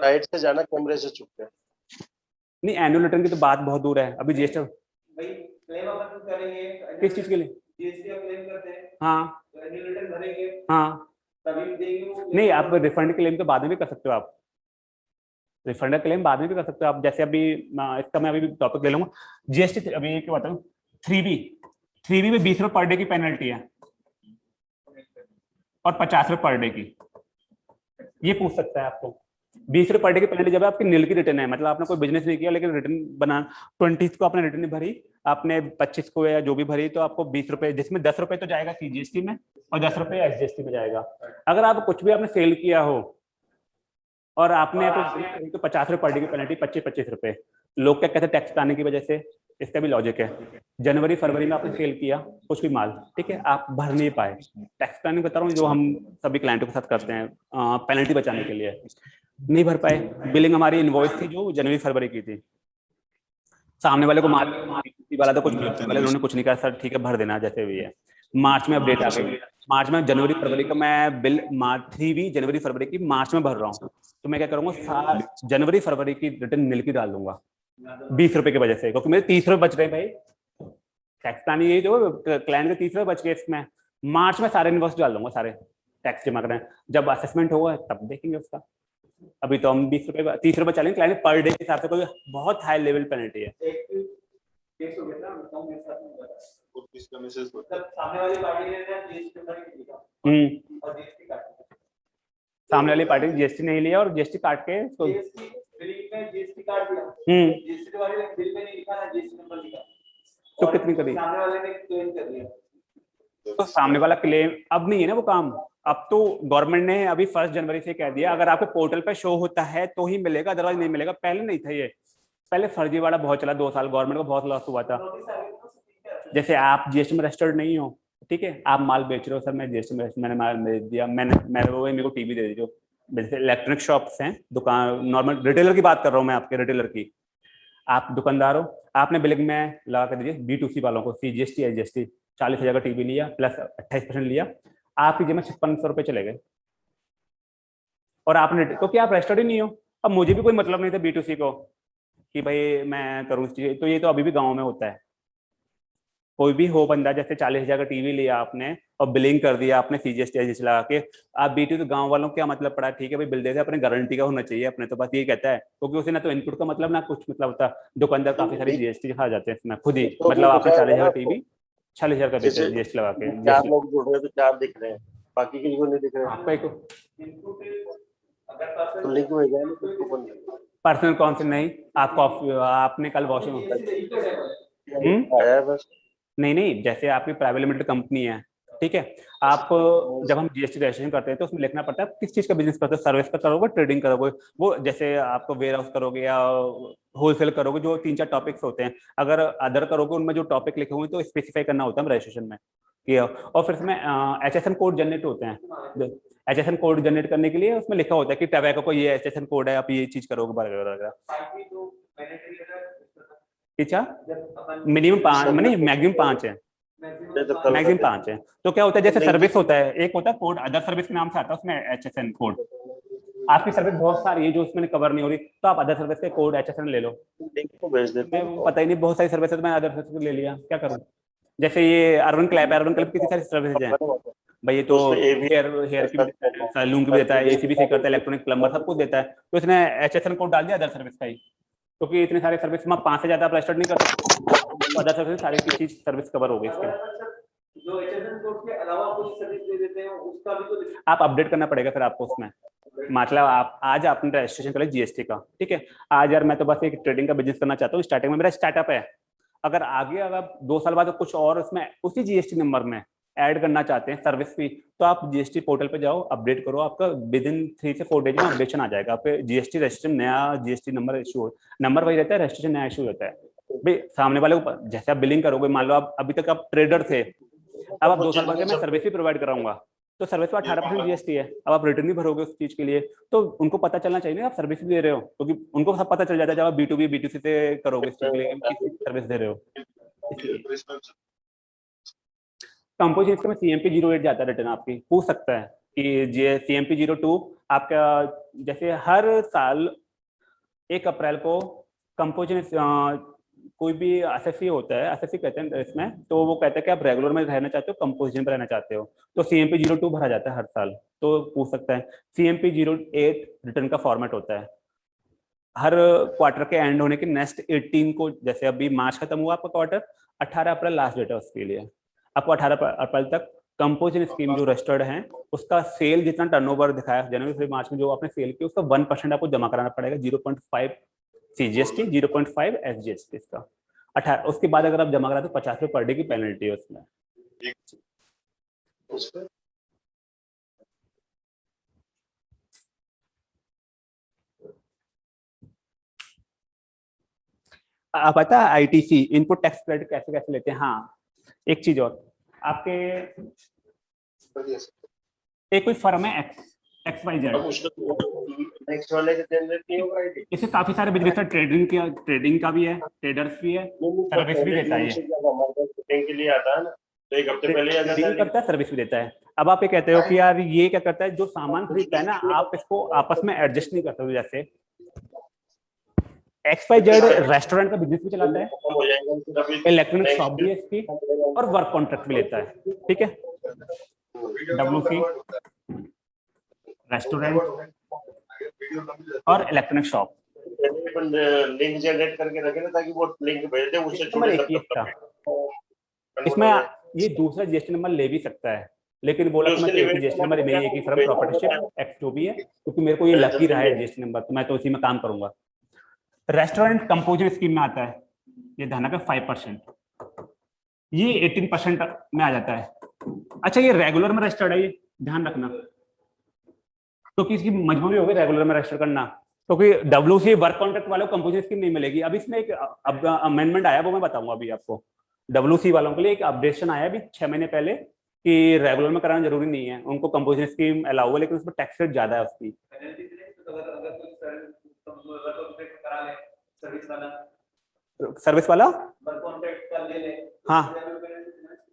साइड से जाना कैमरे से चुप नहीं एनुअल रिटर्न की तो बात बहुत दूर है। अभी जीएसटी भाई क्लेम किस चीज़ के लिए? हैं। हाँ। तो हाँ। नहीं आप रिफंड क्लेम तो बाद में भी कर सकते हो आप। रिफंड का क्लेम बाद में भी कर सकते हो आप। जैसे अभी इसका मैं अभी टॉपिक ले लूँगा। जीएसटी अभी क्या बताऊँ। थ्री बी थ्री बी में बीस रुपये पर डे की पेनल्टी है। और पचास रुपये पर डे की। ये पूछ सकता है आपको। बीस रुपये पर डे की पेनल्टी जब आपकी नील की रिटर्न है मतलब आपने कोई बिज़नेस नहीं किया, लेकिन रिटर्न बना ट्वेंटी को आपने रिटर्न भरी, आपने पच्चीस को या जो भी भरी तो आपको बीस रुपए, जिसमें दस रुपए तो जाएगा सीजीएसटी में, और दस रुपए एसजीएसटी में जाएगा। अगर आप कुछ भी आपने सेल किया हो, और आपने तो पचास रुपए पर डे की पेनल्टी, पच्चीस पच्चीस रुपए। लोग क्या कहते हैं, टैक्स आने की वजह से? इसका भी लॉजिक है। जनवरी, फरवरी में आपने सेल किया, कुछ भी माल, ठीक है? आप भर नहीं पाए। टैक्स प्लानिंग बता रहा हूँ, जो हम सभी क्लाइंटों के साथ करते हैं पेनल्टी बचाने के लिए। नहीं भर पाए। बिलिंग हमारी इन्वॉइस थी जो जनवरी, फरवरी की थी। सामने वाले को माल वाला था कुछ वाले उन्होंने कुछ नहीं कहा, सर, ठीक है, भर देना, जैसे भी है। मार्च में अपडेट आ गई। मार्च में जनवरी, फरवरी का मैं बिल, मार्च थ्री भी जनवरी, फरवरी की, मार्च में भर रहा हूँ। तो मैं क्या करूँगा जनवरी, फरवरी की रिटर्न मिल की डाल दूँगा। बीस रुपए की वजह से। क्योंकि मेरे तीस रुपए बच रहे भाई। टैक्स प्लान ये जो क्लाइंट के तीस रुपए बच गए इसमें। मार्च में सारे इन्वेस्ट डाल दूँगा सारे टैक्स जमा करें जब असेसमेंट होगा तब देखेंगे उसका। अभी तो हम बीस रुपए तीस रुपए चलेंगे। क्लाइंट पर डे के हिसाब से कोई बहुत हाई लेवल पेनल्टी है। सामने वाली पार्टी जीएसटी नहीं लिया और जीएसटी काट के तो जीएसटी काट दिया हम्म। जीएसटी वाले ने बिल में नहीं लिखा ना जीएसटी नंबर लिखा। तो कितनी करी? सामने वाले ने क्लेम कर दिया। तो सामने वाला क्लेम अब नहीं है ना वो काम? अब तो गवर्नमेंट ने अभी फ़र्स्ट जनवरी से कह दिया अगर आपको पोर्टल पे शो होता है तो ही मिलेगा अदरवाइज़ नहीं मिलेगा। पहले नहीं था ये। पहले फर्जी वाला बहुत चला दो साल गवर्नमेंट को बहुत लॉस हुआ था। जैसे आप जीएसटी में रजिस्टर्ड नहीं हो ठीक है? आप माल बेच रहे हो सर मैं जीएसटी में मैंने माल बेच दिया मैंने मैंने वो मेरे को टीवी दे दी जो जैसे इलेक्ट्रॉनिक शॉप्स हैं, दुकान नॉर्मल रिटेलर की बात कर रहा हूँ मैं आपके रिटेलर की। आप दुकानदार हो, आपने बिलिंग में लगा कर दीजिए बी टू सी वालों को C G S T S G S T चालीस हज़ार का टीवी लिया प्लस अट्ठाईस परसेंट लिया, आपकी जेब में छप्पन सौ रुपये चले गए। और आपने क्योंकि आप रजिस्टर्ड ही नहीं हो? अब मुझे भी कोई मतलब नहीं था बी टू सी को, कि भाई मैं करूँ इस चीज़ तो ये तो अभी भी गाँव में होता है। कोई भी हो बंदा जैसे चालीस हज़ार का टीवी लिया आपने और बिलिंग कर दिया आपने सी जी एस लगा के आप बी तो गाँव वालों क्या मतलब पड़ा? ठीक है भाई बिल देते अपने गारंटी का होना चाहिए अपने तो बस ये कहता है क्योंकि उसे ना तो इनपुट का मतलब ना कुछ मतलब होता दुकानदार काफ़ी सारी जीएसटी खा जाते हैं खुद ही तो मतलब आपने चालीस हज़ार टीवी चालीस हज़ार का बेचते हैं जीएसटी लगा के चार लोग जुड़ रहे तो चार दिख रहे हैं बाकी किसी नहीं दिख रहे। आपका तो लिंक रहा पर्सनल कौन से? नहीं आपको आपने कल वॉशिंग हम्म? आया बस। नहीं नहीं, जैसे आपकी प्राइवेट लिमिटेड कंपनी है, ठीक है? आप, जब हम जीएसटी रजिस्ट्रेशन करते हैं तो उसमें लिखना पड़ता है, किस चीज़ का बिज़नेस करते हो सर्विस का करोगे ट्रेडिंग करोगे? वो जैसे आपको वेयर हाउस करोगे या होलसेल करोगे, जो तीन चार टॉपिक्स होते हैं, अगर अदर करोगे, उनमें जो टॉपिक लिखे हुए तो स्पेसिफाई करना होता है रजिस्ट्रेशन में और फिर इसमें H S N code generate होते हैं H S N code generate करने के लिए उसमें लिखा होता है कि टबैको को ये एच एस एन कोड है, आप ये चीज़ करोगे वगैरह वगैरह अच्छा मिनिमम पाँच नहीं मैक्सिमम पाँच है। मैक्सिमम पाँच है। तो क्या होता है जैसे सर्विस होता है एक होता है कोड अदर सर्विस के नाम से आता है उसमें एच एस एन कोड आपकी सर्विस बहुत सारी है जो उसमें कवर नहीं हो रही तो आप अदर सर्विस के कोड एच एस एन ले लो। पता ही नहीं बहुत सारी सर्विस तो मैं अदर सर्विस ले लिया क्या करूँ? जैसे ये अर्बन क्लैब अर्बन क्लैब कितनी सारी सर्विसेज़ हैं? भाई ये तो हेयर हेयर की सैलून की भी देता है एसी भी सही करता है इलेक्ट्रॉनिक प्लम्बर सब कुछ देता है। तो इसने एच एस एन कोड डाल दिया अदर सर्विस का ही। क्योंकि तो इतने सारे सर्विस में पाँच से ज़्यादा आप रजिस्टर्ड नहीं कर सकते। अदर सर्विस सारी चीज़ सर्विस कवर हो गई इसके। आप अपडेट करना पड़ेगा फिर आपको उसमें। मतलब आप, आज आपने रजिस्ट्रेशन कर लिया जीएसटी का, ठीक है? आज यार मैं तो बस एक ट्रेडिंग का बिज़नेस करना चाहता हूँ स्टार्टिंग में मेरा स्टार्टअप है। अगर आगे, अगर दो साल बाद कुछ और उसमें, उसी जीएसटी नंबर में ऐड करना चाहते हैं सर्विस फ़ी तो आप जीएसटी पोर्टल पे जाओ अपडेट करो, आपका विद इन थ्री से फोर डेज़ में अपडेशन आ जाएगा। आप जीएसटी रजिस्ट्रेशन नया जीएसटी नंबर इशू नंबर वही रहता है रजिस्ट्रेशन नया इशू रहता है। भाई, सामने वाले को जैसे आप बिलिंग करोगे, मान लो आप अभी तक आप ट्रेडर थे, अब आप दो साल बाद मैं सर्विस भी प्रोवाइड कराऊँगा तो सर्विस पर अठारह परसेंट जीएसटी है। अब आप रिटर्न भी भरोगे उस चीज़ के लिए तो उनको पता चलना चाहिए आप सर्विस दे रहे हो, क्योंकि तो उनको सब पता चल जाता है जब आप B to B B to C से करोगे इस चीज़ के लिए सर्विस दे रहे हो। कंपोजिशन इसका C M P zero eight जाता है रिटर्न आपकी। पूछ सकता है कि जे C M P zero two आपका, जैसे हर साल एक अप्रैल को कंपोजिशन कोई भी एस एस होता है एस कहते हैं इसमें तो वो कहता है कि आप रेगुलर में रहना चाहते हो कंपोजिशन पर रहना चाहते हो तो C M P zero two भरा जाता है हर साल तो पूछ सकता है। C M P zero eight return का फॉर्मेट होता है। हर क्वार्टर के एंड होने के नेक्स्ट 18 को, जैसे अभी मार्च खत्म हुआ आपका क्वार्टर 18 अप्रैल लास्ट डेट है उसके लिए। आपको 18 अप्रैल तक कंपोजिशन स्कीम जो रजिस्टर्ड है, उसका सेल जितना टर्नओवर दिखाया जनवरी फरवरी मार्च में जो आपने सेल किया, उसका वन परसेंट आपको जमा कराना पड़ेगा zero point five C G S T zero point five S G S T इसका। अठारह उसके बाद अगर आप जमा कराते तो पचास रुपये पर डे की पेनल्टी है उसमें। आप पता है आईटीसी इनपुट टैक्स क्रेडिट कैसे कैसे लेते हैं? हाँ एक चीज़ और, आपके एक कोई फर्म है एक्स एक्स वाई जेड इससे काफ़ी सारे बिज़नेस है ट्रेडिंग का ट्रेडिंग का भी है ट्रेडर्स भी है सर्विस भी देता है के लिए आता है ना तो एक हफ़्ते पहले सर्विस भी देता है। अब आप ये कहते हो कि यार ये क्या करता है, जो सामान खरीदता है ना, आप इसको आपस में एडजस्ट नहीं करते हो जैसे। एक्स वाई जेड रेस्टोरेंट का बिज़नेस भी चलाता है। इलेक्ट्रॉनिक शॉप भी है इसकी और वर्क कॉन्ट्रैक्ट भी लेता है। ठीक है? डब्ल्यू सी रेस्टोरेंट और इलेक्ट्रॉनिक शॉप लिंक जनरेट करके रखे ना ताकि वो लिंक भेज दे उससे ही इसमें ये दूसरा जीएसटी नंबर ले भी सकता है। लेकिन बोला कि मैं जीएसटी नंबर मेरी एक ही फर्म प्रॉपर्टीशिप एक्ट जो भी है क्योंकि मेरे को ये लग ही रहा है जीएसटी नंबर तो मैं तो उसी में काम करूँगा। रेस्टोरेंट कंपोजर स्कीम में आता है, ये धना का फाइव परसेंट ये एटीन परसेंट में आ जाता है। अच्छा ये रेगुलर में रजिस्टर्ड है, ये ध्यान रखना। क्योंकि इसकी मजबूरी होगी रेगुलर में रजिस्टर करना। क्योंकि डब्ल्यू सी वर्क कॉन्ट्रैक्ट वालों को कंपोजिशन स्कीम नहीं मिलेगी। अभी इसमें एक अमेंडमेंट आया, वो मैं बताऊँगा अभी आपको। डब्ल्यू सी वालों के लिए एक अपडेशन आया अभी छह महीने पहले कि रेगुलर में कराना ज़रूरी नहीं है। उनको कंपोजिशन स्कीम अलाउ है लेकिन उसमें टैक्स रेट ज़्यादा है उसकी। सर्विस वाला। सर्विस वाला? कॉन्ट्रैक्ट का ले ले। हाँ। हाँ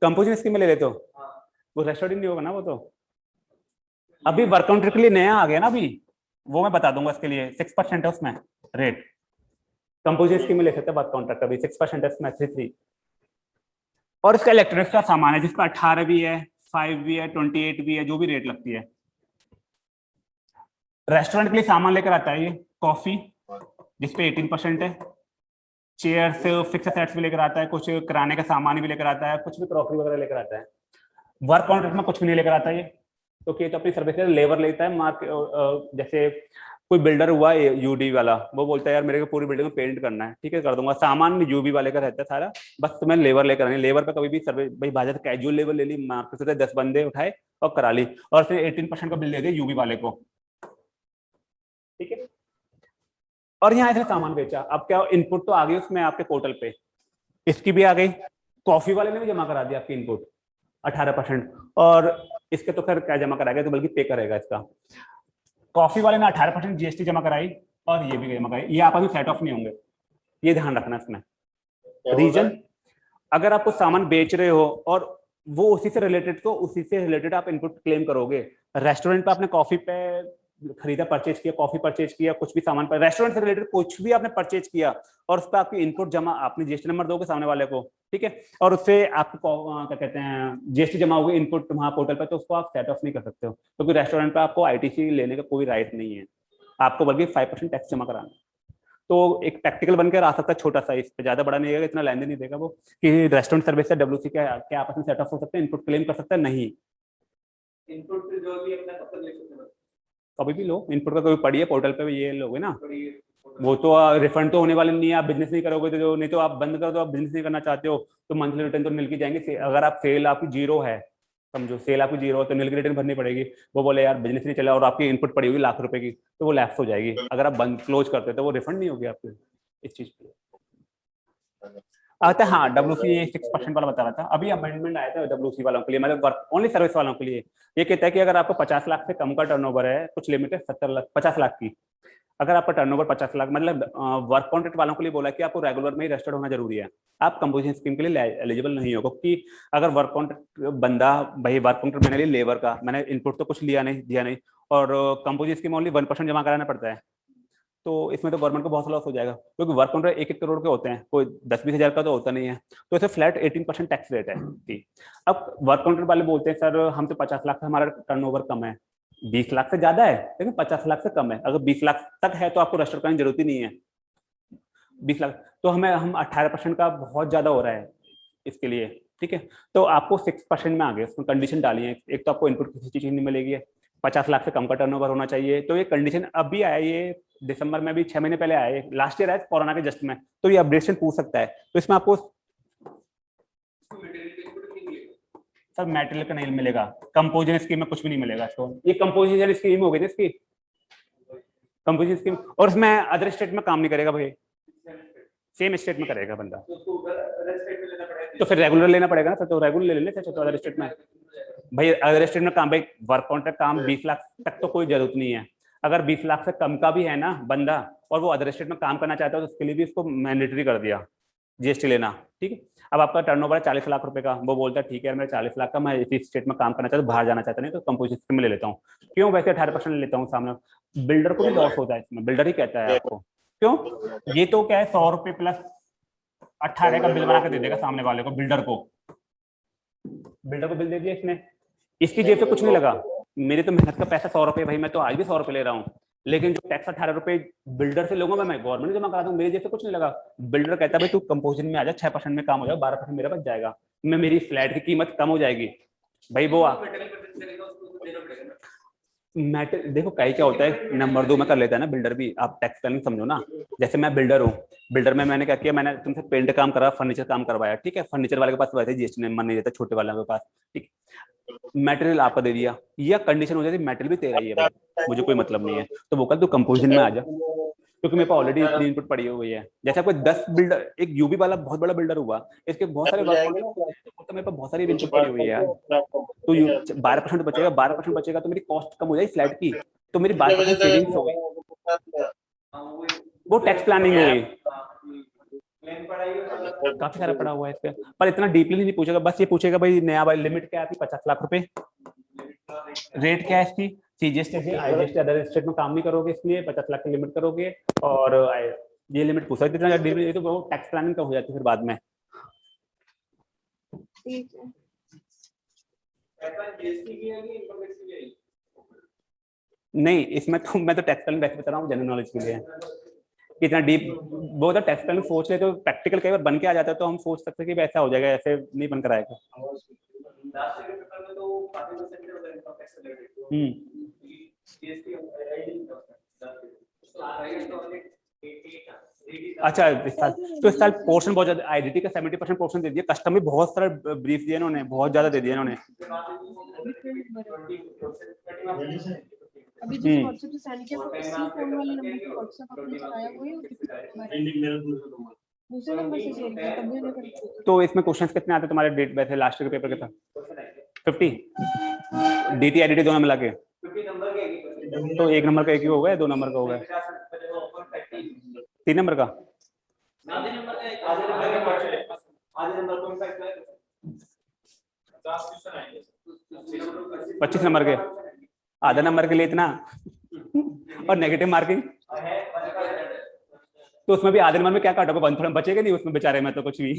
कंपोजिशन स्कीम में ले लेते हो? वो रेस्टोरेंट नहीं होगा ना वो तो? अभी वर्क काउंटर के लिए नया आ गया ना अभी? वो मैं बता दूँगा इसके लिए। सिक्स परसेंट है उसमें रेट कंपोजिशन स्कीम में ले सकते हैं वर्क काउंटर का भी सिक्स परसेंट है उसमें थ्री थ्री और इसका इलेक्ट्रॉनिक्स का सामान है जिसका अठारह भी है फाइव भी है ट्वेंटी एट भी है जो भी रेट लगती है। रेस्टोरेंट के लिए सामान लेकर आता है ये कॉफ़ी जिसपे एटीन परसेंट है। चेयर्स फिक्स सेट्स भी लेकर आता है, कुछ किराने का सामान भी लेकर आता है, कुछ भी क्रॉकरी वगैरह लेकर आता है। वर्क कॉन्ट्रैक्ट में कुछ भी नहीं लेकर आता ये। तो ये तो अपनी सर्विस लेबर लेता है मार्क जैसे कोई बिल्डर हुआ है यूडी वाला, वो बोलता है, यार, मेरे को पूरी बिल्डिंग में पेंट करना है, ठीक है, कर दूँगा। सामान यूबी वाले का रहता है सारा, बस तुम्हें लेबर लेकर आनी लेबर पे कभी भी सर्वे, भाई, बाज़ार कैजुअल लेबर ले ली मार्केट से दस बंदे उठाए और करा ली। और फिर एटीन परसेंट का बिल दे दिया यूबी वाले को। ठीक है? और यहाँ ऐसे सामान बेचा। अब क्या इनपुट तो आ गई उसमें आपके पोर्टल पे। इसकी भी आ गई। कॉफ़ी वाले ने भी जमा करा दिया आपकी इनपुट अठारह परसेंट और इसके तो खैर क्या जमा कराएगा तो बल्कि पे करेगा इसका। कॉफ़ी वाले ने अठारह परसेंट जीएसटी जमा कराई और ये भी जमा कराई। ये आपस में सेट ऑफ़ नहीं होंगे। ये ध्यान रखना इसमें। रीजन अगर आप कुछ सामान बेच रहे हो और वो उसी से रिलेटेड तो उसी से रिलेटेड आप इनपुट क्लेम करोगे। रेस्टोरेंट पे आपने कॉफ़ी पे खरीदा परचेज किया कॉफ़ी परचेज किया, कुछ भी सामान पर रेस्टोरेंट से रिलेटेड कुछ भी आपने परचेज किया और उस पर आपकी इनपुट जमा, आपने जीएसटी नंबर दोगे सामने वाले को, ठीक है? और उससे आपको क्या कहते हैं जीएसटी जमा होगी इनपुट वहाँ पोर्टल पर तो उसको आप सेट ऑफ़ नहीं कर सकते हो, क्योंकि तो रेस्टोरेंट पर आपको आईटीसी लेने का कोई राइट नहीं है। आपको बल्कि फाइव टैक्स जमा कराना तो एक प्रैक्टिकल बनकर आ सकता है छोटा सा, इस पर ज़्यादा बड़ा नहीं है इतना लेन नहीं देगा वो, कि रेस्टोरेंट सर्विस से डब्ल्यू सी क्या क्या आपस में सेट ऑफ़ हो सकते हैं इनपुट क्लेम कर सकते हैं, नहीं। इनपुट जो भी अपना हैं। कभी भी लो इनपुट का कभी पढ़िए पोर्टल पे भी ये लोगे ना। वो तो रिफंड तो होने वाले नहीं है आप बिज़नेस नहीं करोगे तो नहीं तो आप बंद कर दो आप बिज़नेस नहीं करना चाहते हो तो मंथली रिटर्न तो मिल के जाएँगे अगर आप सेल आपकी ज़ीरो है समझो सेल आपकी ज़ीरो है तो मिल की रिटर्न भरनी पड़ेगी। वो बोले यार बिज़नेस नहीं चला और आपकी इनपुट पड़ी होगी लाख रुपए की तो वो लैप्स हो जाएगी। अगर आप बंद क्लोज करते हो तो वो रिफंड नहीं होगी आपकी इस चीज़ पे। आता हाँ डब्ल्यू सी सिक्स परसेंट वाला बता रहा था। अभी अमेंडमेंट आया था डब्ल्यू सी वालों के लिए मतलब ओनली सर्विस वालों के लिए। ये कहता है कि अगर आपको पचास लाख से कम का टर्नओवर है, कुछ लिमिट है, सत्तर लाख, पचास लाख की। अगर आपका टर्नओवर पचास लाख मतलब वर्क कॉन्ट्रैक्ट वालों के लिए बोला कि आपको रेगुलर में ही रजिस्टर्ड होना ज़रूरी है। आप कंपोजिशन स्कीम के लिए एलिजिबल नहीं हो क्योंकि अगर वर्क कॉन्ट्रैक्ट बंदा, भाई वर्क कॉन्ट्रैक्ट मैंने लिए लेबर का, मैंने इनपुट तो कुछ लिया नहीं, दिया नहीं, और composition scheme only one percent जमा कराना पड़ता है। तो इसमें तो गवर्नमेंट को बहुत लॉस हो जाएगा, क्योंकि वर्क कॉन्ट्रैक्ट एक एक करोड़ के होते हैं, कोई दस बीस हज़ार का तो होता नहीं है। तो इसे flat eighteen percent tax rate है जी अब वर्क कॉन्ट्रैक्ट वाले बोलते हैं, सर, हम तो पचास लाख से हमारा टर्नओवर कम है। बीस लाख से ज़्यादा है, लेकिन पचास लाख से कम है। अगर बीस लाख तक है तो आपको रजिस्टर करने की ज़रूरत ही नहीं है। बीस लाख तो हमें, हम अट्ठारह परसेंट का बहुत ज़्यादा हो रहा है इसके लिए, ठीक है? तो आपको सिक्स परसेंट में आ गए उसमें कंडीशन डाली है एक तो आपको इनपुट किसी चीज़ नहीं मिलेगी। पचास लाख से कम का टर्नओवर होना चाहिए। तो ये कंडीशन अभी आया, ये दिसंबर में भी छह महीने पहले आया लास्ट ईयर आया कोरोना के जस्ट में। तो ये अपडेशन पूछ सकता है। तो इसमें आपको सर मेटेरियल का नहीं मिलेगा। कंपोजिशन स्कीम में कुछ भी नहीं मिलेगा इसको। ये कंपोजिशन स्कीम हो गई ना इसकी। कंपोजिशन स्कीम और इसमें अदर स्टेट में काम नहीं करेगा भाई। सेम स्टेट में करेगा बंदा। तो तो फिर रेगुलर लेना पड़ेगा ना सर तो रेगुलर ले लेते तो अदर स्टेट में। भाई अदर स्टेट में काम, भाई वर्क कॉन्ट्रैक्ट काम बीस लाख तक तो कोई ज़रूरत नहीं है। अगर बीस लाख से कम का भी है ना बंदा और वो अदर स्टेट में काम करना चाहता है तो उसके लिए भी इसको मैंडेटरी कर दिया जीएसटी लेना, ठीक है? अब आपका टर्नओवर है चालीस लाख रुपए का, वो बोलता है, ठीक है मेरा चालीस लाख का, मैं इसी स्टेट में काम करना चाहता हूँ, बाहर जाना चाहता नहीं तो कंपोजिशन में ले लेता हूँ। क्यों? वैसे अठारह परसेंट लेता हूँ सामने। बिल्डर को भी लॉस होता है इसमें बिल्डर ही कहता है आपको। क्यों? ये तो क्या है, सौ रुपए प्लस अट्ठारह का बिल बना के दे देगा सामने वाले को बिल्डर को। बिल्डर को बिल दे दिया इसने। इसकी जेब से कुछ नहीं लगा। मेरे तो मेहनत का पैसा सौ रुपए, भाई मैं तो आज भी सौ रुपए ले रहा हूँ। लेकिन जो टैक्स अठारह रुपए बिल्डर से लूँगा, मैं मैं गवर्नमेंट जमा करा दूँ, मेरे जैसे कुछ नहीं लगा। बिल्डर कहता भाई तू कंपोजिशन में आ जा, छह परसेंट में काम हो जाएगा बारह परसेंट मेरा बच जाएगा। मैं मेरी फ्लैट की कीमत कम हो जाएगी। भाई वो मैटर देखो, कई क्या होता है, नंबर दो में कर लेता है ना बिल्डर भी। आप टैक्स प्लानिंग समझो ना। जैसे मैं बिल्डर हूँ बिल्डर में मैंने क्या किया, मैंने तुमसे पेंट काम करा फर्नीचर काम करवाया, ठीक है? फर्नीचर वाले के पास वैसे जीएसटी नंबर नहीं देता छोटे वाले के पास, ठीक मटेरियल आपका दे दिया या कंडीशन हो जाती मटेरियल भी तेरा ही है भाई मुझे कोई मतलब नहीं है। तो वो कल तू कंपोजिशन में आ जा क्योंकि मेरे पास ऑलरेडी इतनी इनपुट पड़ी हुई है। जैसे आपको दस बिल्डर एक यूबी वाला बहुत बड़ा बिल्डर हुआ इसके बहुत सारे ना, तो मेरे पास बहुत सारी इनपुट पड़ी हुई है। तो बारह परसेंट बचेगा बारह परसेंट बचेगा तो मेरी कॉस्ट कम हो जाएगी फ्लैट की तो मेरी बारह परसेंट सेविंग्स हो गई। वो टैक्स प्लानिंग हो गई। काफ़ी सारा पड़ा हुआ है इसका। पर इतना डीपली नहीं पूछेगा बस ये पूछेगा भाई नया भाई लिमिट क्या है आपकी पचास लाख रुपए। रेट क्या है इसकी? सीजीएसटी आईजीएसटी अदर स्टेट में काम नहीं करोगे इसलिए पचास लाख की लिमिट करोगे और ये लिमिट पूछा इतना डीपली ये तो वो टैक्स प्लानिंग का हो जाती है फिर बाद में। है। है है? नहीं इसमें तो मैं तो टैक्स प्लानिंग वैसे बता रहा हूँ जनरल नॉलेज के लिए। कितना डीप वो तो टैक्स प्लानिंग सोच ले तो प्रैक्टिकल कई बार बन के आ जाता है तो हम सोच सकते हैं कि ऐसा हो जाएगा, ऐसे नहीं बनकर आएगा। में हम्म। जीएसटी आई नहीं होता आ रहा 88 अच्छा इस साल तो इस साल पोर्शन बहुत ज़्यादा आईडीटी का 70 परसेंट पोर्शन दे दिया। कस्टम भी बहुत सारा ब्रीफ दिया इन्होंने, बहुत ज़्यादा दे दिया इन्होंने। अभी जो हम्म। व्हाट्सएप से सेंड किया तो इसी फ़ोन वाले नंबर पे व्हाट्सएप आपने चलाया हुआ है दूसरे नंबर से शेयर किया तभी उन्हें कर तो इसमें क्वेश्चंस कितने आते तुम्हारे? डेट वैसे लास्ट ईयर के पेपर के था। फिफ्टी डीटी आईडीटी दोनों मिला के 50 नंबर के। एक तो एक नंबर का एक ही हो गया दो नंबर का हो गया। तीन नंबर का? आधे नंबर का आधे नंबर का क्वेश्चन आधे नंबर कौन सा है 50 क्वेश्चन आएँगे पच्चीस नंबर के। आधा नंबर के लिए इतना? और नेगेटिव मार्किंग तो उसमें भी आधे नंबर में क्या काटोगे? वन थोड़ा बचेगा नहीं उसमें बेचारे में तो कुछ भी।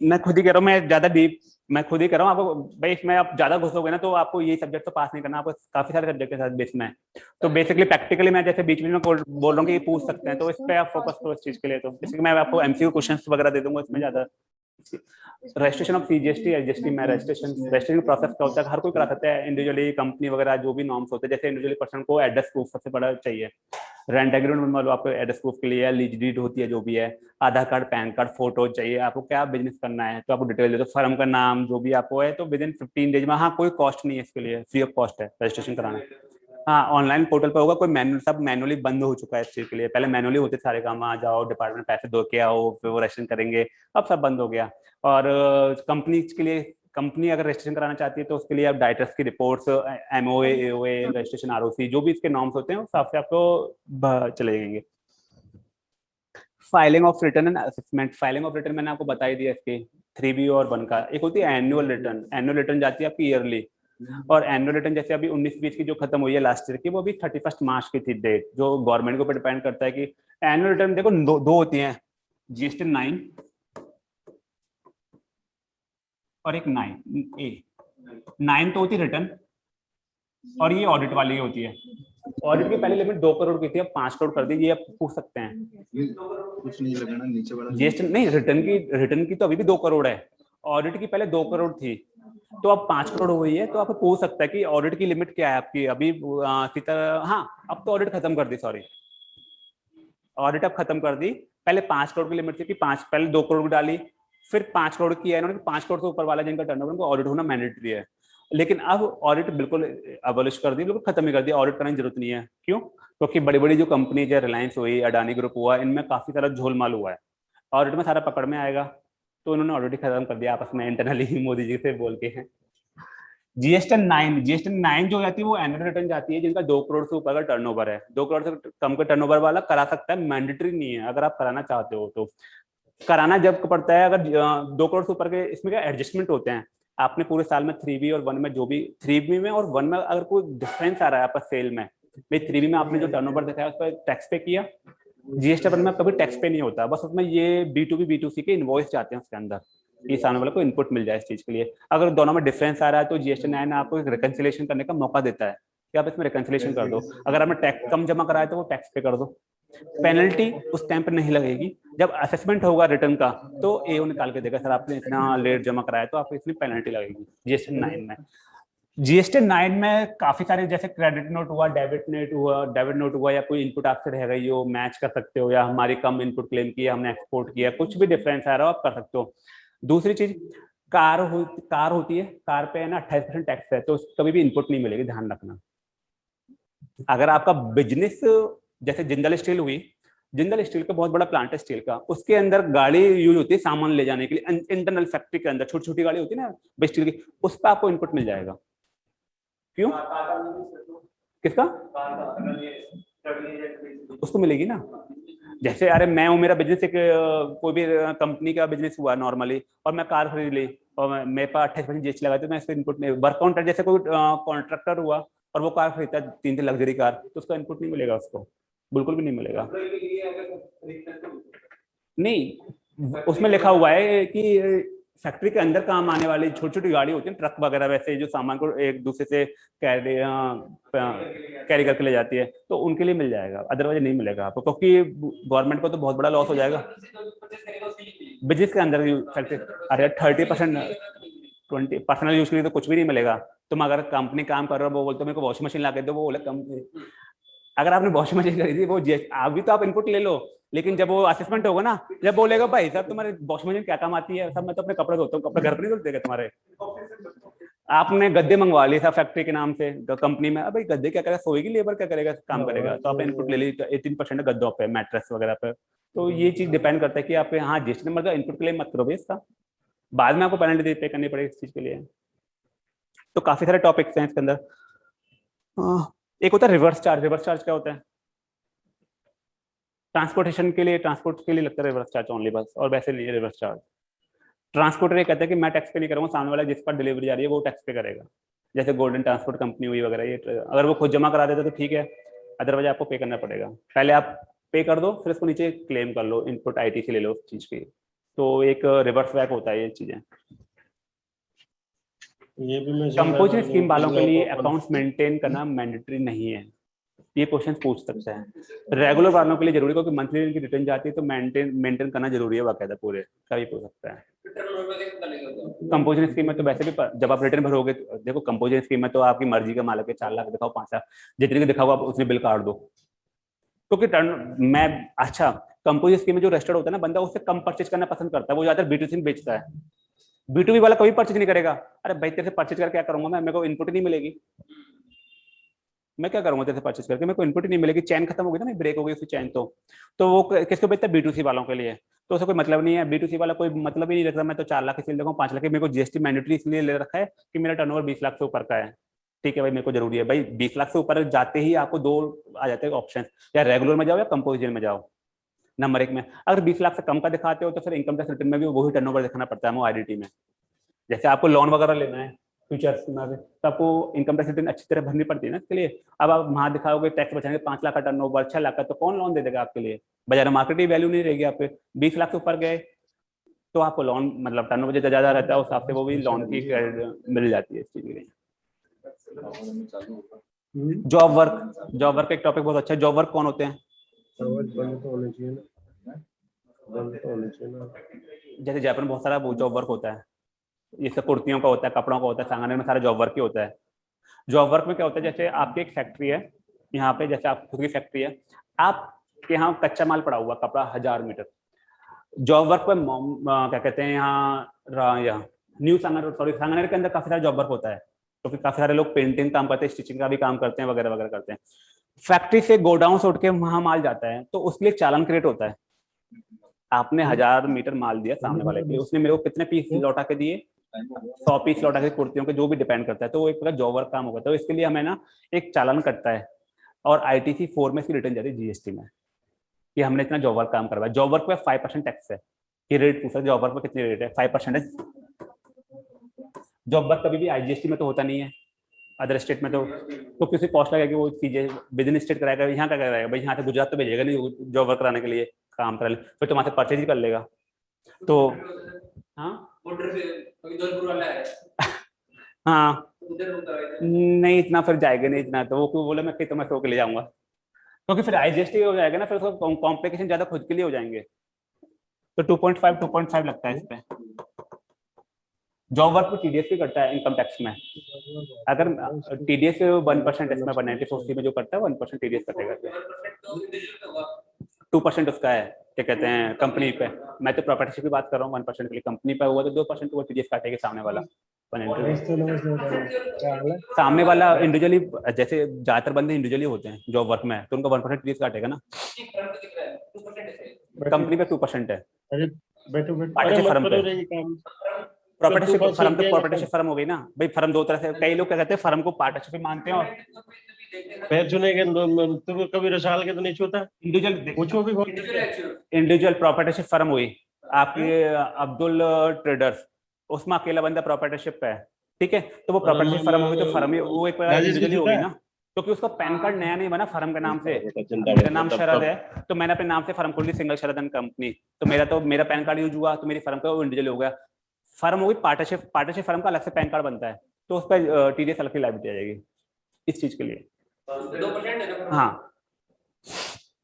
मैं खुद ही कह रहा हूँ, मैं ज़्यादा डीप मैं खुद ही कर रहा हूँ। आपको भाई, इसमें आप ज़्यादा घुसोगे ना तो आपको ये सब्जेक्ट तो पास नहीं करना। आपको काफ़ी सारे सब्जेक्ट के साथ बीच में तो बेसिकली प्रैक्टिकली मैं जैसे बीच बीच में बोल रहा हूँ कि पूछ सकते हैं तो इस पर आप फोकस करो इस चीज़ के लिए। तो जैसे मैं आपको एमसीक्यू क्वेश्चन वगैरह दे दूँगा इसमें ज़्यादा। रजिस्ट्रेशन ऑफ़ सीजीएसटी एसजीएसटी में रजिस्ट्रेशन रजिस्ट्रेशन प्रोसेस का होता है हर कोई करा सकता है। इंडिविजुअली कंपनी वगैरह जो भी नॉर्म्स होते हैं जैसे इंडिविजुअली पर्सन को एड्रेस प्रूफ सबसे बड़ा चाहिए। रेंट एग्रीमेंट मान लो आपको एड्रेस प्रूफ के लिए लीज डीड होती है जो भी है Aadhaar card PAN card photo चाहिए आपको क्या बिज़नेस करना है तो आपको डिटेल दे दो फर्म का नाम जो भी आपको है तो विद इन फिफ्टीन डेज़ में हाँ कोई कॉस्ट नहीं है इसके लिए फ्री ऑफ़ कॉस्ट है रजिस्ट्रेशन कराना। हाँ ऑनलाइन पोर्टल पर होगा कोई मैनुअल सब मैनुअली बंद हो चुका है इस चीज़ के लिए। पहले मैनुअली होते सारे काम आ जाओ डिपार्टमेंट पैसे दो के आओ फिर वो रजिस्ट्रेशन करेंगे। अब सब बंद हो गया। और कंपनी के लिए कंपनी अगर रजिस्ट्रेशन कराना चाहती है तो उसके लिए आप डाइटर्स की reports M O registration R जो भी इसके नॉर्म्स होते हैं उस हिसाब से आपको चले जाएँगे। Filing of return and assessment filing of return मैंने आपको बता ही दिया इसके। थ्री बी और वन का। एक होती है एनुअल रिटर्न एनुअल रिटर्न जाती है आपकी ईयरली और एनुअल रिटर्न जैसे अभी उन्नीस बीस की जो खत्म हुई है लास्ट ईयर की वो अभी थर्टी फ़र्स्ट मार्च की थी डेट जो गवर्नमेंट के ऊपर डिपेंड करता है कि एनुअल रिटर्न देखो दो, दो होती हैं जीएसटी नाइन और एक नाइन ए नाइन तो होती रिटर्न और ये ऑडिट वाली होती है। ऑडिट की पहली लिमिट दो करोड़ की थी अब पाँच करोड़ कर दी ये आप पूछ सकते हैं। कुछ नहीं लगाना नीचे वाला जीएसटी नहीं रिटर्न की रिटर्न की तो अभी भी दो करोड़ है। ऑडिट की पहले दो करोड़ थी तो अब पाँच करोड़ हुई है तो आप पूछ सकता है कि ऑडिट की लिमिट क्या है आपकी? अभी सीता हाँ अब तो ऑडिट खत्म कर दी सॉरी ऑडिट अब खत्म कर दी। पहले पाँच करोड़ की लिमिट थी कि पाँच, पहले दो करोड़ डाली, फिर पाँच करोड़ की है इन्होंने पाँच करोड़ से ऊपर वाला जिनका टर्नओवर उनको ऑडिट होना मैंडेटरी है। लेकिन अब ऑडिट बिल्कुल अबॉलिश कर दी, बिल्कुल खत्म ही कर दिया ऑडिट करने की ज़रूरत नहीं है। क्यों? क्योंकि बड़ी बड़ी जो कंपनी है रिलायंस हुई अडानी ग्रुप हुआ, इनमें काफ़ी सारा झोलमाल हुआ है। ऑडिट में सारा पकड़ में आएगा। तो उन्होंने ऑलरेडी खत्म कर दिया आपस में इंटरनली मोदी जी से बोल के हैं। जीएसटी नाइन जीएसटी नाइन जो जाती है वो एनुअल रिटर्न जाती है जिनका दो करोड़ से ऊपर का टर्नओवर है। दो करोड़ से कम का टर्नओवर वाला करा सकता है मैंडेटरी नहीं है अगर आप कराना चाहते हो तो। कराना जब पड़ता है अगर दो करोड़ से ऊपर के इसमें क्या एडजस्टमेंट होते हैं? आपने पूरे साल में थ्री बी और वन में जो भी थ्री बी में और वन में अगर कोई डिफरेंस आ रहा है आपका सेल में भाई थ्री बी में आपने जो टर्नओवर दिखाया उस पर टैक्स पे किया जीएसटी वन में कभी टैक्स पे नहीं होता, बस उसमें ये B to B B to C के इन्वॉइस जाते हैं उसके अंदर ये सामने वाले को इनपुट मिल जाए इस चीज़ के लिए। अगर दोनों में डिफरेंस आ रहा है तो जीएसटी नाइन आपको एक रिकन्सिलेशन करने का मौका देता है, कि आप इसमें रिकन्सिलेशन कर दो। अगर आपने टैक्स कम जमा कराया तो वो टैक्स पे कर दो। पेनल्टी उस टाइम पर नहीं लगेगी। जब असेसमेंट होगा रिटर्न का तो ए निकाल के देगा, सर, आपने इतना लेट जमा कराया तो आपको इतनी पेनल्टी लगेगी जीएसटी नाइन में जीएसटी नाइन में काफ़ी सारे, जैसे क्रेडिट नोट हुआ डेबिट नोट हुआ डेबिट नोट हुआ, या कोई इनपुट आपसे रह गई हो मैच कर सकते हो, या हमारी कम इनपुट क्लेम किया हमने एक्सपोर्ट किया, कुछ भी डिफरेंस आ रहा हो, आप कर सकते हो। दूसरी चीज़, कार हो, कार होती है, कार पे है ना, अट्ठाईस परसेंट टैक्स है तो कभी भी इनपुट नहीं मिलेगी, ध्यान रखना। अगर आपका बिज़नेस जैसे जिंदल स्टील हुई, जिंदल स्टील का बहुत बड़ा प्लांट है स्टील का, उसके अंदर गाड़ी यूज़ होती है सामान ले जाने के लिए इंटरनल फैक्ट्री के अंदर छोटी छोटी गाड़ी होती है ना स्टील की, उस पर आपको इनपुट मिल जाएगा। क्यों? किसका? उसको मिलेगी ना। जैसे, अरे, मैं हूँ, मेरा बिज़नेस एक कोई भी कंपनी का बिज़नेस हुआ नॉर्मली और मैं कार खरीद ली, और मेरे पास अट्ठाईस परसेंट जीएसटी लगा तो मैं इसको इनपुट नहीं वर्क कॉन्ट्रैक्ट जैसे कोई कॉन्ट्रैक्टर हुआ, और वो कार खरीदता है तीन तीन लग्जरी कार तो उसका इनपुट नहीं मिलेगा उसको। बिल्कुल भी नहीं मिलेगा। नहीं, उसमें लिखा हुआ है कि फैक्ट्री के अंदर काम आने वाली छोटी छोटी गाड़ी होती है, ट्रक वगैरह वैसे जो सामान को एक दूसरे से कैरी कैरी करके ले जाती है तो उनके लिए मिल जाएगा अदरवाइज़ नहीं मिलेगा आपको, क्योंकि गवर्नमेंट को तो बहुत बड़ा लॉस हो जाएगा। बिज़नेस के अंदर फैक्ट्री अरे thirty percent twenty personal use के लिए तो कुछ भी नहीं मिलेगा। तुम अगर कंपनी काम कर रहे हो, वो बोलते मेरे को वॉशिंग मशीन ला दो, वो बोले, कंपनी अगर आपने वॉशिंग मशीन खरीदी, वो GST अभी तो आप इनपुट ले लो। लेकिन जब वो असेसमेंट होगा ना जब बोलेगा भाई सर तुम्हारे वॉशिंग मशीन क्या काम आती है? सब मैं तो अपने कपड़े धोता हूँ कपड़े घर पर नहीं क्या तुम्हारे? आपने गद्दे मंगवा लिए था फैक्ट्री के नाम से कंपनी में। अब गद्दे क्या करेगा? सोएगी लेबर क्या करेगा? काम करेगा। तो आप इनपुट ले लीजिए एटीन परसेंट गद्दों पे मैट्रेस वगैरह पे। तो ये चीज़ डिपेंड करता है कि आप हाँ जीएसटी नंबर का इनपुट क्लेम मत करो इसका। बाद में आपको पेनल्टी पे करनी पड़ेगी इस चीज़ के लिए। तो काफ़ी सारे टॉपिक्स हैं इसके अंदर। हाँ, एक होता है रिवर्स चार्ज रिवर्स चार्ज क्या होता है? ट्रांसपोर्टेशन के लिए ट्रांसपोर्ट के लिए लगता है रिवर्स चार्ज ओनली बस और वैसे नहीं रिवर्स चार्ज ट्रांसपोर्टर ये कहता है कि मैं टैक्स पे नहीं करूँगा सामने वाला जिस पर डिलीवरी जा रही है वो टैक्स पे करेगा। जैसे गोल्डन ट्रांसपोर्ट कंपनी हुई वगैरह ये अगर वो खुद जमा करा देता तो ठीक है अदरवाइज़ आपको पे करना पड़ेगा। पहले आप पे कर दो फिर उसको नीचे क्लेम कर लो इनपुट आई से ले लो उस चीज़ की तो एक रिवर्स बैक होता है ये चीज़ें। कंपोजिट स्कीम वालों के लिए अकाउंट्स मेंटेन करना मैंडेटरी नहीं है। ये क्वेश्चन पूछ सकते हैं। रेगुलर वालों के लिए ज़रूरी क्योंकि मंथली इनकी रिटर्न जाती है तो मेंटेन मेंटेन करना ज़रूरी है बाकायदा पूरे कभी पूछ सकता है। कंपोजिट स्कीम में तो वैसे भी जब आप रिटर्न भरोगे तो- देखो कंपोजिट स्कीम में तो आपकी मर्ज़ी का मालिक है चार लाख दिखाओ, पाँच लाख, जितने की दिखाओ आप उसने बिल काट दो। क्योंकि टर्न मैं अच्छा कंपोजिट स्कीम में जो रजिस्टर्ड होता है ना, बंदा उससे कम परचेज करना पसंद करता है, वो ज़्यादातर बीटूसी में बेचता है। बीटूबी वाला कभी परचेज नहीं करेगा। अरे भाई, तेरे से परचेज करके क्या करूँगा मैं? मेरे को इनपुट नहीं मिलेगी। मैं क्या करूँगा तेरे से परचेज करके? मेरे को इनपुट ही नहीं मिलेगी। चैन खत्म हो गई ना मैं ब्रेक हो गई उसकी चैन तो। तो वो किसको बेचता है? बीटूसी वालों के लिए। तो उसका कोई मतलब नहीं है। बीटूसी वाला कोई मतलब ही नहीं रखता। मैं तो चार लाख इसलिए देखो पाँच लाख मेरे को जीएसटी मैंडेटरी इसलिए ले रखा है कि मेरा टर्नओवर बीस लाख से ऊपर का है। ठीक है भाई, मेरे को ज़रूरी है। भाई, बीस लाख से ऊपर जाते ही आपको दो आ जाते हैं ऑप्शन या रेगुलर में जाओ या कंपोजिशन में जाओ। नंबर एक में। अगर बीस लाख से कम का दिखाते हो तो फिर इनकम टैक्स रिटर्न में भी वही टर्नओवर दिखाना पड़ता है वो आईडीटी में। जैसे आपको लोन वगैरह लेना है। फ्यूचर्स में भी, तो आपको इनकम टैक्स रिटर्न अच्छी तरह भरनी पड़ती है ना इसके लिए। अब आप वहाँ दिखाओगे टैक्स बचाएँगे पाँच लाख का टर्न ओवर छह लाख का तो कौन लोन दे देगा आपके लिए? बाज़ार मार्केट की वैल्यू नहीं रहेगी आप बीस लाख से ऊपर गए तो आपको लोन मतलब टर्न ओवर जितना ज़्यादा रहता है उस हिसाब से वो भी लोन की मिल जाती है इस चीज़ के लिए। जॉब वर्क जॉब वर्क एक टॉपिक बहुत अच्छा है। जॉब वर्क कौन होते हैं? तो तो जैसे जयपुर में बहुत सारा जॉब वर्क होता है। ये सब कुर्तियों का होता है कपड़ों का होता है सांगानेर में सारा जॉब वर्क ही होता है। जॉब वर्क में क्या होता है जैसे आपकी एक फैक्ट्री है यहाँ पे जैसे आप खुद की फैक्ट्री है आपके यहाँ कच्चा माल पड़ा हुआ कपड़ा हज़ार मीटर। जॉब वर्क पे क्या कहते हैं यहाँ यहाँ न्यू सांगानेर सॉरी सांगानेर के अंदर काफ़ी सारा जॉब वर्क होता है क्योंकि तो काफ़ी सारे लोग पेंटिंग काम करते हैं स्टिचिंग का भी काम करते हैं वगैरह वगैरह करते हैं। फैक्ट्री से गोडाउन से उठ के वहाँ माल जाता है तो उसके लिए चालान क्रिएट होता है। आपने हज़ार मीटर माल दिया सामने वाले के लिए उसने मेरे को कितने पीस लौटा के दिए? सौ पीस लौटा के कुर्तियों के जो भी डिपेंड करता है तो वो एक प्रकार जॉब वर्क काम होगा तो इसके लिए हमें ना एक चालान कटता है और आईटीसी फोर में इसकी रिटर्न जाती है जीएसटी में कि हमने इतना जॉब वर्क काम करवाया। जॉब वर्क पे फाइव परसेंट टैक्स है ये रेट पूछा जॉब वर्क पे कितनी रेट है? फाइव परसेंट है। जॉब वर्क कभी भी आईजीएसटी में तो होता नहीं है। अदर स्टेट में तो तो किसी कॉस्ट लगेगी वो चीज़ें विद स्टेट कराएगा यहाँ का कराएगा भाई यहाँ से गुजरात तो भेजेगा नहीं जॉब वर्क कराने के लिए, काम करा ले फिर तो वहाँ से परचेज ही कर लेगा। तो हाँ? बॉर्डर पे कोई वाला है। नहीं इतना फिर जाएगा नहीं इतना तो। वो क्यों बोला मैं तो मैं सो के ले जाऊँगा। क्योंकि फिर आईजीएसटी हो जाएगा ना फिर उसका कॉम्प्लिकेशन ज़्यादा खुद के लिए हो जाएँगे। तो 2.5 2.5 लगता है इस पे। जॉब वर्क में टीडीएस भी करता है इनकम टैक्स में। अगर टीडीएस वन परसेंट इसमें वन नाइनटी में जो करता है वन परसेंट टीडीएस कटेगा। तो टू परसेंट उसका है। क्या कहते हैं कंपनी पे। मैं तो प्रॉपर्टी की बात कर रहा हूँ वन परसेंट के लिए कंपनी पे हुआ तो दो परसेंट वो टीडीएस काटेगा सामने वाला। 190 नमस्ते नमस्ते बताइए क्या हाल सामने वाला इंडिविजुअली जैसे ज़्यादातर बंदे इंडिविजुअली होते हैं जॉब वर्क में तो उनका वन परसेंट टीडीएस काटेगा ना। ठीक फ्रंट पे दिख रहा 2% बैठो, कंपनी पे। टू परसेंट है प्रॉपर्टीशिप फर्म तो प्रॉपर्टीशिप फर्म हो गई ना। भाई फर्म दो तरह से कई लोग क्या कहते हैं फर्म को पार्टनरशिप मानते हैं और पैर छूने के तुम कभी रसाल के तो नहीं छूता? इंडिविजुअल पूछो भी कौन इंडिविजुअल प्रॉपर्टीशिप फर्म हुई। आपके अब्दुल ट्रेडर्स उसमें अकेला बंदा प्रॉपर्टीशिप पे है। ठीक है? तो वो प्रॉपर्टीशिप फर्म होगी तो फर्म ही वो एक इंडिविजुअली होगी ना? क्योंकि उसका पैन कार्ड नया नहीं बना फर्म के नाम से। मेरा नाम शरद है। तो मैंने अपने नाम से फर्म खोल ली सिंगल शरद एंड कंपनी तो मेरा तो मेरा पैन कार्ड यूज़ हुआ तो मेरी फर्म का वो इंडिविजुअल हो गया। फर्म होगी पार्टनरशिप पार्टनरशिप फर्म का अलग से पैन कार्ड बनता है। तो उस पर टीडीएस अलग की लाइबिलिटी आ जाएगी। इस चीज़ के लिए। है हाँ।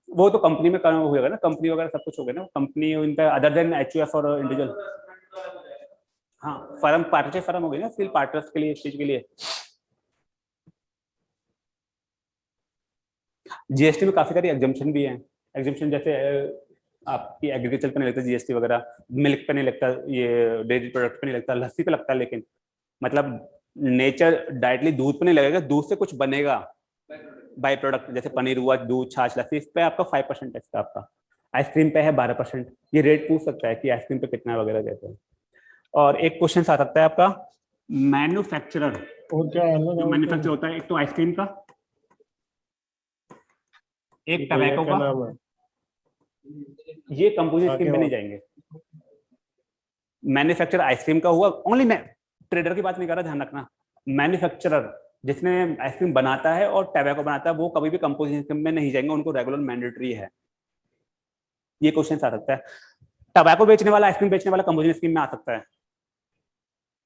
वो तो कंपनी में काम होगा ना कंपनी वगैरह सब कुछ हो गया ना कंपनी इनका अदर देन एच और इंडिविजुअल हाँ फर्म पार्टनरशिप फर्म हो गई ना स्टिल पार्टनर्स के लिए इस चीज़ के लिए। जीएसटी में काफ़ी सारी एग्जामेशन भी हैं। एग्जामेशन जैसे आपकी एग्रीकल्चर पे नहीं लगता जीएसटी वगैरह मिल्क पे नहीं लगता ये डेयरी प्रोडक्ट पे नहीं लगता लस्सी पे लगता है लेकिन। मतलब नेचर डायरेक्टली दूध पे नहीं लगेगा दूध से कुछ बनेगा। बाई प्रोडक्ट जैसे पनीर हुआ दूध छाछ लस्सी इस पे आपका फाइव परसेंट टैक्स है आपका। आइसक्रीम पे है बारह परसेंट ये रेट पूछ सकता है कि आइसक्रीम पे कितना वगैरह कहते हैं। और एक क्वेश्चन आ सकता है आपका मैन्युफैक्चरर और क्या अलग मैन्युफैक्चर होता है एक तो आइसक्रीम का। एक टबैको का। ये कंपोजिट स्कीम में नहीं जाएँगे। मैन्युफैक्चर आइसक्रीम का हुआ। ओनली मैं ट्रेडर की बात नहीं कर रहा ध्यान रखना। मैन्युफैक्चरर जिसने आइसक्रीम बनाता है और टबैको बनाता है वो कभी भी कंपोजिशन में नहीं जाएँगे उनको रेगुलर मैंडेटरी है। ये क्वेश्चन आ सकता है। टबैको बेचने वाला आइसक्रीम बेचने वाला कंपोजिशन स्कीम में आ सकता है।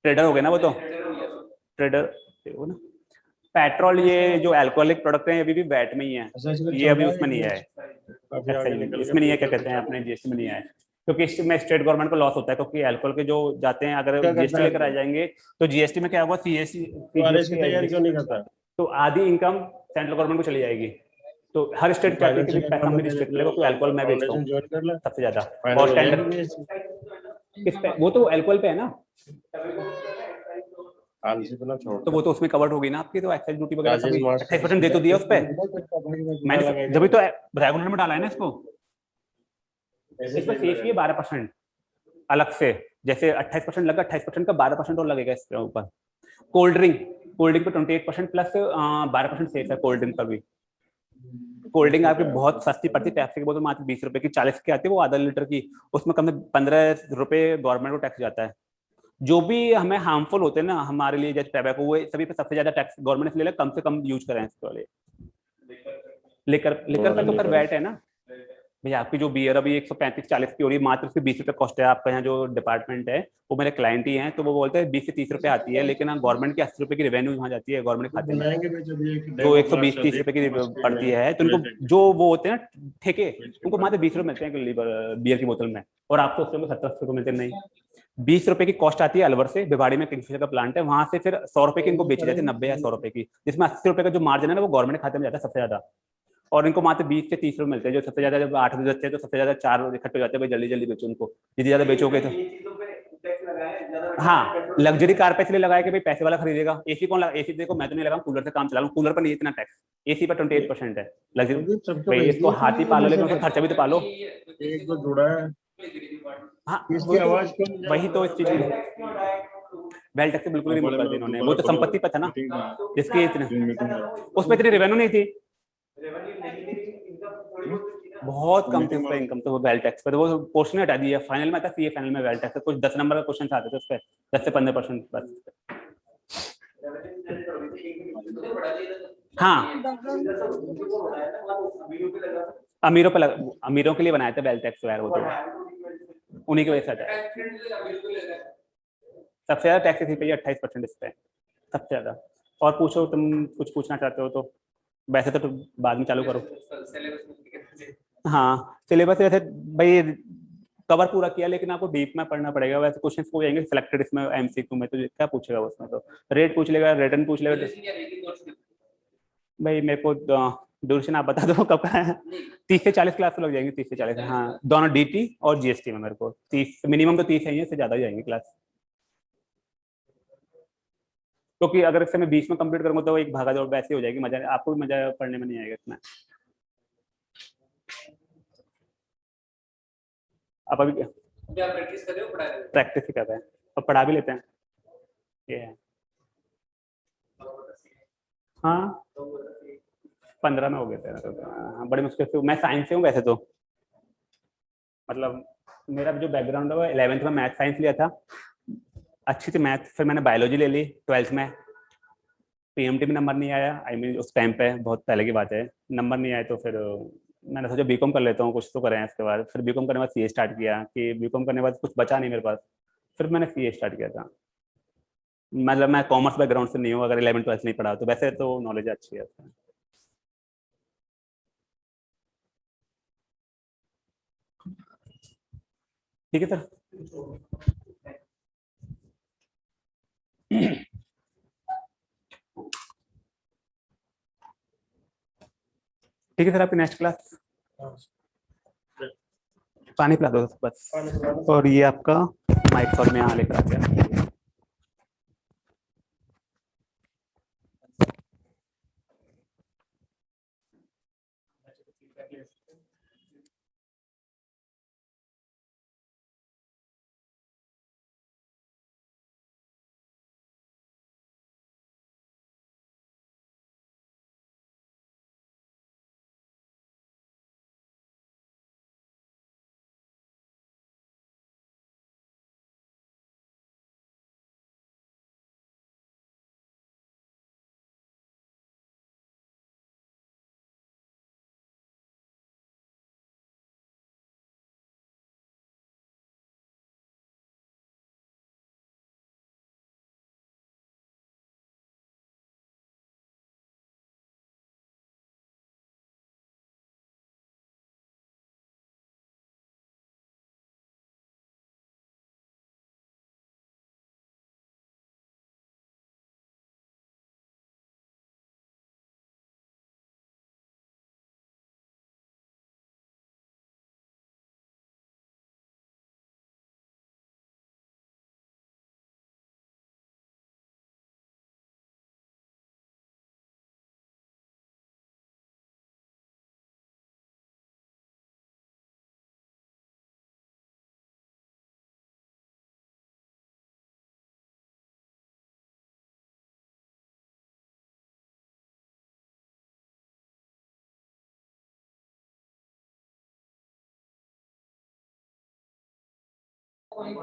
ट्रेडर हो गया ना वो तो? ट्रेडर हो ना। पेट्रोल ये जो अल्कोहलिक प्रोडक्ट है ये अभी भी वैट में ही है। अच्छा, ये अभी उसमें नहीं एक्साइज निकल इसमें नहीं है क्या कहते हैं अपने जीएसटी में नहीं है। क्योंकि इसमें स्टेट गवर्नमेंट को लॉस होता है क्योंकि अल्कोहल के जो जाते हैं अगर जीएसटी लेकर आ जाएँगे तो जीएसटी में क्या होगा? की क्यों नहीं करता? तो आधी इनकम सेंट्रल गवर्नमेंट को चली जाएगी। तो हर स्टेट चाहती है कि पैसा मेरी स्टेट लेगा कोई अल्कोहल मैं बेचता हूँ सबसे ज़्यादा। और टेंडर किस पे वो तो अल्कोहल पे है ना? तो वो तो उसमें कवर्ड होगी ना आपकी तो एक्साइज ड्यूटी वगैरह अट्ठाईस परसेंट दे तो दिया उस पे। मैंने जब तो रेगुलर में डाला है ना इसको? इस पर सेफ़ ही है बारह परसेंट अलग से जैसे अट्ठाईस परसेंट लगा अट्ठाईस परसेंट का बारह परसेंट और लगेगा इसके ऊपर। कोल्ड ड्रिंक कोल्ड ड्रिंक पे ट्वेंटी एट परसेंट प्लस बारह परसेंट सेफ़ है कोल्ड ड्रिंक पर भी। कोल्ड ड्रिंक आपकी बहुत सस्ती पड़ती है पैप्सी की बोतल मात्र बीस रुपए की चालीस की आती है वो आधा लीटर की। उसमें कम से पंद्रह रुपए गवर्नमेंट को टैक्स जाता है। जो भी हमें हार्मफुल होते हैं ना हमारे लिए जैसे टैबैको वो सभी पे सबसे ज़्यादा टैक्स गवर्नमेंट इसलिए ले कम से कम यूज़ करें इसके वाले लेकर लेकर का तो कर वैट है ना। भैया आपकी जो बियर अभी एक सौ पैंतीस चालीस की हो रही है मात्र से बीस रुपए कॉस्ट है आपका यहाँ जो डिपार्टमेंट है वो मेरे क्लाइंट ही हैं तो वो बोलते हैं बीस से तीस रुपए आती है लेकिन गवर्नमेंट की अस्सी रुपए की रेवेन्यू वहाँ जाती है गवर्नमेंट खाते में। जो एक सौ बीस तीस रुपए की पड़ती है तो उनको जो वो होते हैं ना ठेके उनको मात्र बीस रुपए मिलते हैं बियर की बोतल में और आपको उसके में सत्तर अस्सी रुपए मिलते नहीं। बीस रुपए की कॉस्ट आती है अलवर से भिवाड़ी में किंगफिशर का प्लांट है वहाँ से फिर सौ रुपए की इनको बेची जाती है नब्बे या सौ रुपए की जिसमें अस्सी रुपए का जो मार्जिन है ना वो गवर्नमेंट खाते में जाता है सबसे ज़्यादा। और इनको मात्र बीस से तीस रुपए मिलते हैं जो सबसे ज़्यादा जब आठ बजे हैं तो सबसे ज़्यादा चार इकट्ठे हो जाते हैं भाई जल्दी जल्दी बेचो उनको। जितनी ज़्यादा बेचोगे तो हाँ लग्जरी कार पे इसलिए लगाया कि भाई पैसे वाला खरीदेगा। एसी कौन लगा एसी देखो मैं तो नहीं लगा कूलर से काम चला लूँ कूलर पर नहीं इतना टैक्स एसी पर ट्वेंटी एट परसेंट है लग्जरी भाई इसको हाथी पालो लेकिन उसका खर्चा भी तो पालो। एक तो जुड़ा है। हाँ वही तो- वही तो इस चीज़ की वेल टैक्स बिल्कुल नहीं कर दी इन्होंने। वो तो संपत्ति पर था ना जिसकी इतने उसमें इतनी रेवेन्यू नहीं थी। बहुत कम थी उस पर इनकम तो वो वेल टैक्स पर तो वो पोर्शन हटा दिया। फाइनल में था सीए फाइनल में वेल टैक्स कुछ दस नंबर का क्वेश्चन आते थे उस पर दस से पंद्रह परसेंट बस। हाँ। अमीरों पे लगा अमीरों के लिए बनाया था वेल टैक्स वगैरह वो तो। उन्हीं की वजह से। आता है सबसे ज़्यादा टैक्स थी अट्ठाईस परसेंट इस पे। सबसे ज़्यादा। और पूछो तुम कुछ पूछना चाहते हो तो। वैसे तो तुम बाद में चालू करो। हाँ। सिलेबस वैसे भाई कवर पूरा किया लेकिन आपको डीप में पढ़ना पड़ेगा। वैसे क्वेश्चन हो जाएँगे सिलेक्टेड इसमें एमसीक्यू में तो क्या पूछेगा उसमें तो? रेट पूछ लेगा रिटर्न पूछ लेगा। भाई मेरे को ड्यूरेशन आप बता दो कब का है। तीस से चालीस क्लास तो लग जाएँगे तीस से चालीस। हाँ दोनों डीटी और जीएसटी में मेरे को। तीस मिनिमम तो तीस है इससे ज़्यादा ही जाएँगे क्लास क्योंकि अगर इससे मैं बीस में कंप्लीट करूँगा तो एक भागा दौड़ वैसे हो जाएगी मज़ा आपको भी मज़ा पढ़ने में नहीं आएगा इतना। आप अभी प्रैक्टिस कर रहे हो पढ़ा प्रैक्टिस ही? कर रहे हैं और पढ़ा भी लेते हैं। ये है। हाँ। पंद्रह में हो गए थे हाँ बड़ी मुश्किल से मैं साइंस से हूँ वैसे तो। मतलब मेरा जो बैकग्राउंड है वो इलेवेंथ में मैथ साइंस लिया था। अच्छी थी मैथ फिर मैंने बायोलॉजी ले ली ट्वेल्थ में। पीएमटी में नंबर नहीं आया आई I मीन mean, उस टाइम पे बहुत पहले की बात है। नंबर नहीं आए तो फिर मैंने सोचा बीकॉम कर लेता हूँ कुछ तो करें इसके बाद। फिर बीकॉम करने के बाद सी स्टार्ट किया कि बीकॉम करने के बाद कुछ बचा नहीं मेरे पास। फिर मैंने सीए स्टार्ट किया था। मतलब मैं कॉमर्स बैकग्राउंड से नहीं हूँ अगर इलेवन ट्वेल्थ नहीं पढ़ा तो वैसे तो नॉलेज अच्छी है। ठीक है सर। ठीक है सर, आपकी नेक्स्ट क्लास पानी पिला दो बस। और ये आपका माइक फॉर में यहाँ लेकर आते हैं point